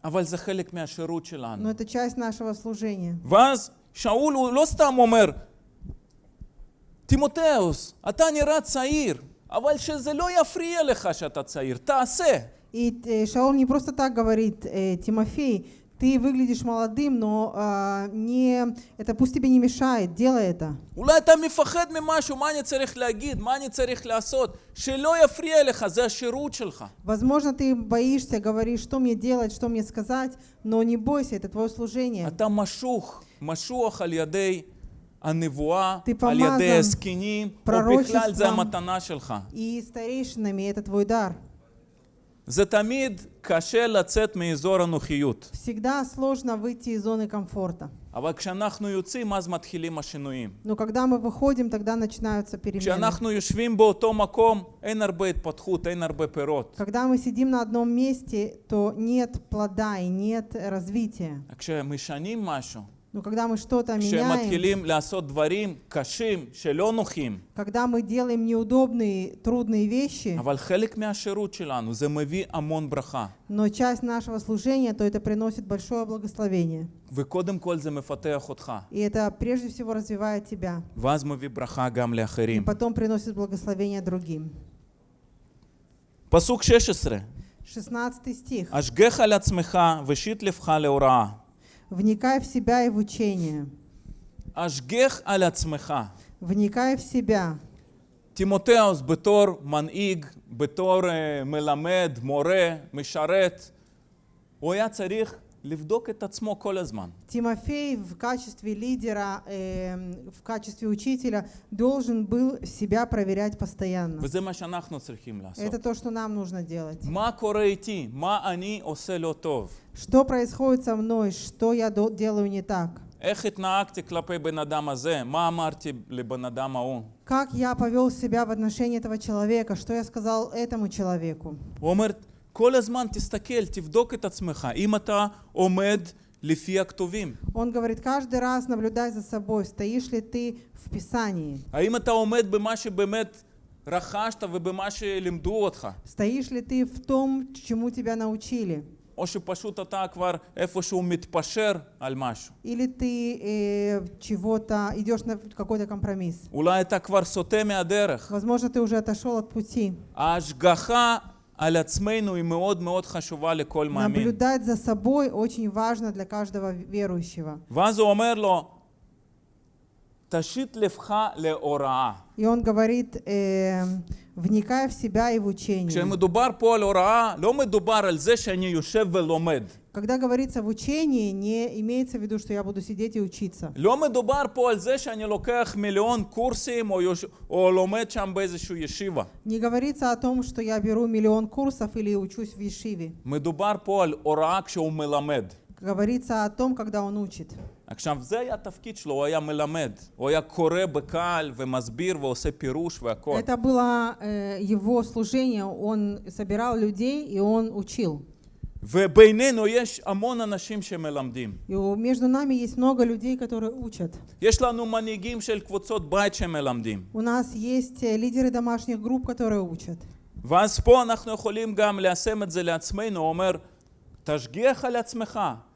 אבל זה חלק מהשירות но שלנו. это часть нашего служения. ואז שאול הוא לא סתם אומר, תימותאוס, אתה נראה צעיר, אבל שזה לא יפריע לך שאתה צעיר, תעשה. И э, Шаул не просто так говорит, э, Тимофей, ты выглядишь молодым, но а, не, это пусть тебе не мешает, делай это. אולי אתה מפחד ממשהו, מה אני צריך להגיד, מה אני צריך לעשות, שלא יפריע לך, זה השירות שלך. Возможно, ты боишься, говоришь, что мне делать, что мне сказать, но не бойся, это твое служение. אתה משוך, משוח על ידי הנבואה, Ты על ידי помазан הזקנים, או בכלל זה пророчеством. המתנה שלך. И старейшинами это твой дар. זה תמיד קשה לצאת מאזור הנוחיות, Всегда сложно выйти из зоны комфорта. אבל כשאנחנו יוצאים אז מתחילים השינויים. Но когда мы выходим, тогда начинаются перемены. כשאנחנו יושבים באותו מקום אין הרבה התפתחות, אין הרבה פירות. Когда мы сидим на одном месте, то нет плода и нет развития. כשמשנים משהו, но когда мы что-то меняем, кашим, когда мы делаем неудобные, трудные вещи, но часть нашего служения, то это приносит большое благословение. И это прежде всего развивает тебя. И потом приносит благословение другим. Пасук 16. 16 стих. «Ашгеха лацмеха, вешит левха леураа». «Вникай в себя и в учение». השגח על עצמך. «Вникай в себя». תימותאוס בתור מנהיג, בתור uh, מלמד, מורה, משרת, הוא היה צריך לבדוק את עצמו כל הזמן. Тимофей в качестве лидера, эм, в качестве учителя должен был себя проверять постоянно. וזה מה שאנחנו צריכים לעשות. Это то, что нам нужно делать. מה קורה איתי? מה אני עושה לא טוב? Что происходит со мной? Что я до- делаю не так? איך התנהגתי כלפי בן אדם הזה? מה אמרתי לבן אדם ההוא? Как я повел себя в отношении этого человека? Что я сказал этому человеку? הוא אומר, כל הזמן תסתכל, תבדוק את עצמך. אם אתה עומד לפי הכתובים. Он говорит, каждый раз наблюдай за собой, стоишь ли ты в Писании, האם אתה עומד במה שבאמת רכשת ובמה שלימדו אותך? стоишь ли ты в том, чему тебя научили, או שפשוט אתה כבר איפשהו מתפשר על משהו? или ты э, чего-то идешь на какой-то компромисс. אולי אתה כבר סוטה מהדרך. Возможно, ты уже отошел от пути. ההשגחה על עצמנו היא מאוד מאוד חשובה לכל מאמין. Наблюдать за собой очень важно для каждого верующего. ואז הוא אומר לו, תשית לבך להוראה. И он говорит, э, вникая в себя и в учение. Когда говорится в учении, не имеется в виду, что я буду сидеть и учиться. Не говорится о том, что я беру миллион курсов или учусь в Ешиве. Говорится о том, когда он учит. עכשיו, זה היה התפקיד שלו, הוא היה מלמד. הוא היה קורא בקהל ומסביר ועושה פירוש והכל. Это было э, его служение. Он собирал людей и он учил. ובינינו יש המון אנשים שמלמדים. И у- между нами есть много людей, которые учат. יש לנו מנהיגים של קבוצות בית שמלמדים. У нас есть э, лидеры домашних групп, которые учат. ואז פה אנחנו יכולים גם ליישם את זה לעצמנו, הוא אומר, תשגיח על עצמך ותפתח את ההוראה.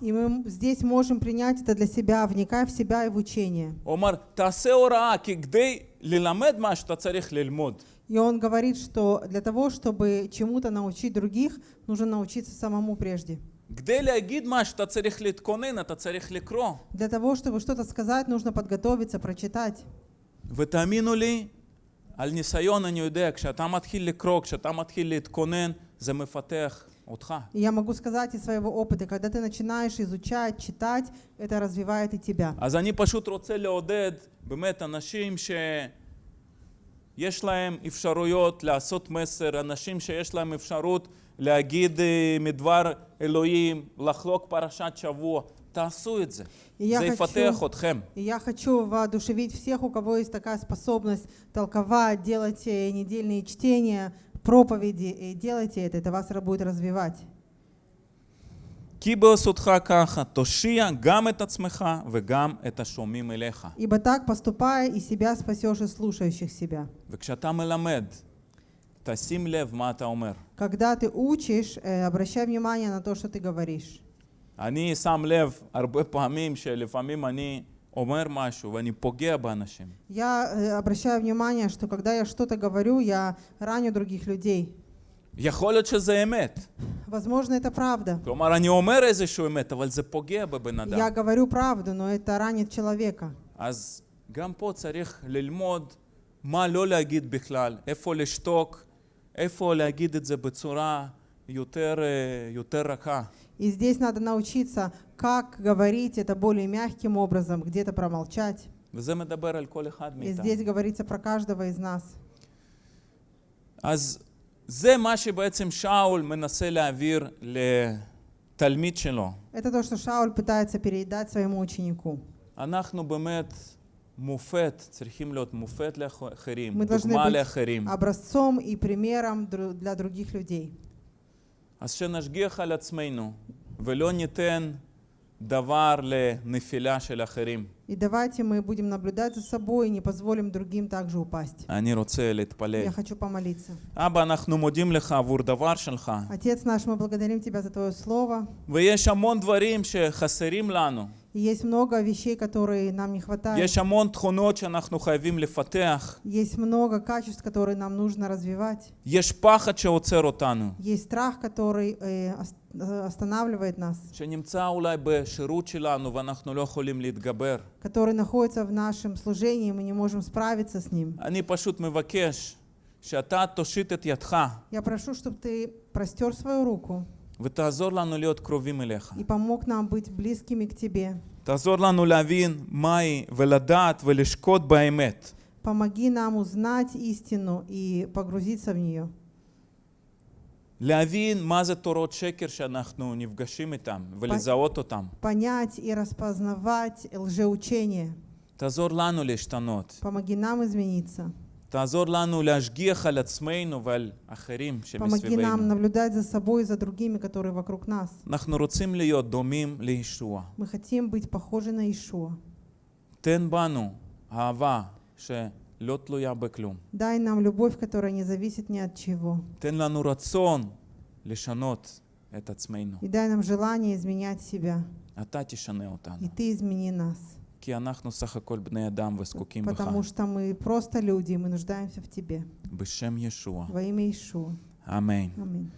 И мы здесь можем принять это для себя, вникая в себя и в учение. הוא אומר, תעשה הוראה, כי כדי ללמד משהו אתה צריך ללמוד. И он говорит, что для того, чтобы чему-то научить других, нужно научиться самому прежде. כדי להגיד משהו אתה צריך להתכונן, אתה צריך לקרוא. Для того, чтобы что-то сказать, нужно подготовиться, прочитать. ותאמינו לי, על ניסיון אני יודע, כשאתה מתחיל לקרוא, כשאתה מתחיל להתכונן, זה מפתח אותך. И я могу сказать из своего опыта, когда ты начинаешь изучать, читать, это развивает и тебя. אז אני פשוט רוצה לעודד באמת אנשים שיש להם אפשרויות לעשות מסר, אנשים שיש להם אפשרות להגיד אה, מדבר אלוהים, לחלוק פרשת שבוע, תעשו את זה. И я זה хочу- יפתח אתכם. И я хочу воодушевить всех, у кого есть такая способность толковать, делать э, недельные чтения, проповеди. И делайте это, это вас будет развивать. כי בעשותך ככה תושיע גם את עצמך וגם את השומעים אליך. Ибо так, поступая, и себя спасешь, и слушающих себя. וכשאתה מלמד, תשים לב מה אתה אומר. Когда ты учишь, э, обращай внимание на то, что ты говоришь. אני שם לב הרבה פעמים שלפעמים אני אומר משהו ואני פוגע באנשים. Я э, обращаю внимание, что когда я что-то говорю, я раню других людей. יכול להיות שזה אמת. Возможно, это правда. כלומר, אני אומר איזשהו אמת, אבל זה פוגע בבן Я אדם. говорю правду, но это ранит человека. אז גם פה צריך ללמוד מה לא להגיד בכלל, איפה לשתוק, איפה להגיד את זה בצורה יותר, אה, יותר רכה. И здесь надо научиться, как говорить это более мягким образом, где-то промолчать. וזה מדבר על כל אחד И מאיתנו. здесь говорится про каждого из нас. אז זה מה שבעצם שאול מנסה להעביר לתלמיד שלו. Это то, что Шауль пытается передать своему ученику. אנחנו באמת מופת, צריכים להיות מופת לאחרים, Мы должны דוגמה быть לאחרים. образцом и примером дру- для других людей. אז שנשגיח על עצמנו ולא ניתן и давайте мы будем наблюдать за собой и не позволим другим также упасть. Я хочу помолиться. Отец наш, мы благодарим Тебя за Твое Слово. ויש המון דברים שחסרים לנו. И есть много вещей, которые нам не хватает. יש המון תכונות שאנחנו חייבים לפתח. Есть много качеств, которые нам нужно развивать. יש פחד שעוצר אותנו, Есть страх, который э, ос- э, останавливает нас, שנמצא אולי בשירות שלנו ואנחנו לא יכולים להתגבר. который находится в нашем служении, и мы не можем справиться с ним. אני פשוט מבקש שאתה תושיט את ידך Я прошу, чтобы ты простер свою руку ותעזור לנו להיות קרובים אליך. и помог нам быть близкими к Тебе. תעזור לנו להבין מהי ולדעת ולשקוט באמת. Помоги нам узнать истину и погрузиться в нее. להבין מה זה תורות שקר שאנחנו נפגשים איתם ולזהות אותם. Понять и распознавать лжеучение. תעזור לנו להשתנות. Помоги нам измениться. תעזור לנו להשגיח על עצמנו ועל אחרים Помоги нам שמסביבנו. наблюдать за собой и за другими, которые вокруг нас. אנחנו רוצים להיות דומים לישוע. Мы хотим быть похожи на Ишуа. תן בנו אהבה שלא תלויה בכלום. Дай нам любовь, которая не зависит ни от чего. תן לנו רצון לשנות את עצמנו. И дай нам желание изменять себя. אתה תשנה אותנו. И ты измени нас. כי אנחנו סך הכל בני אדם וזקוקים בך. Потому что мы просто люди, и мы нуждаемся в тебе. בשם ישוע. Во имя Ишуа. אמן. Аминь.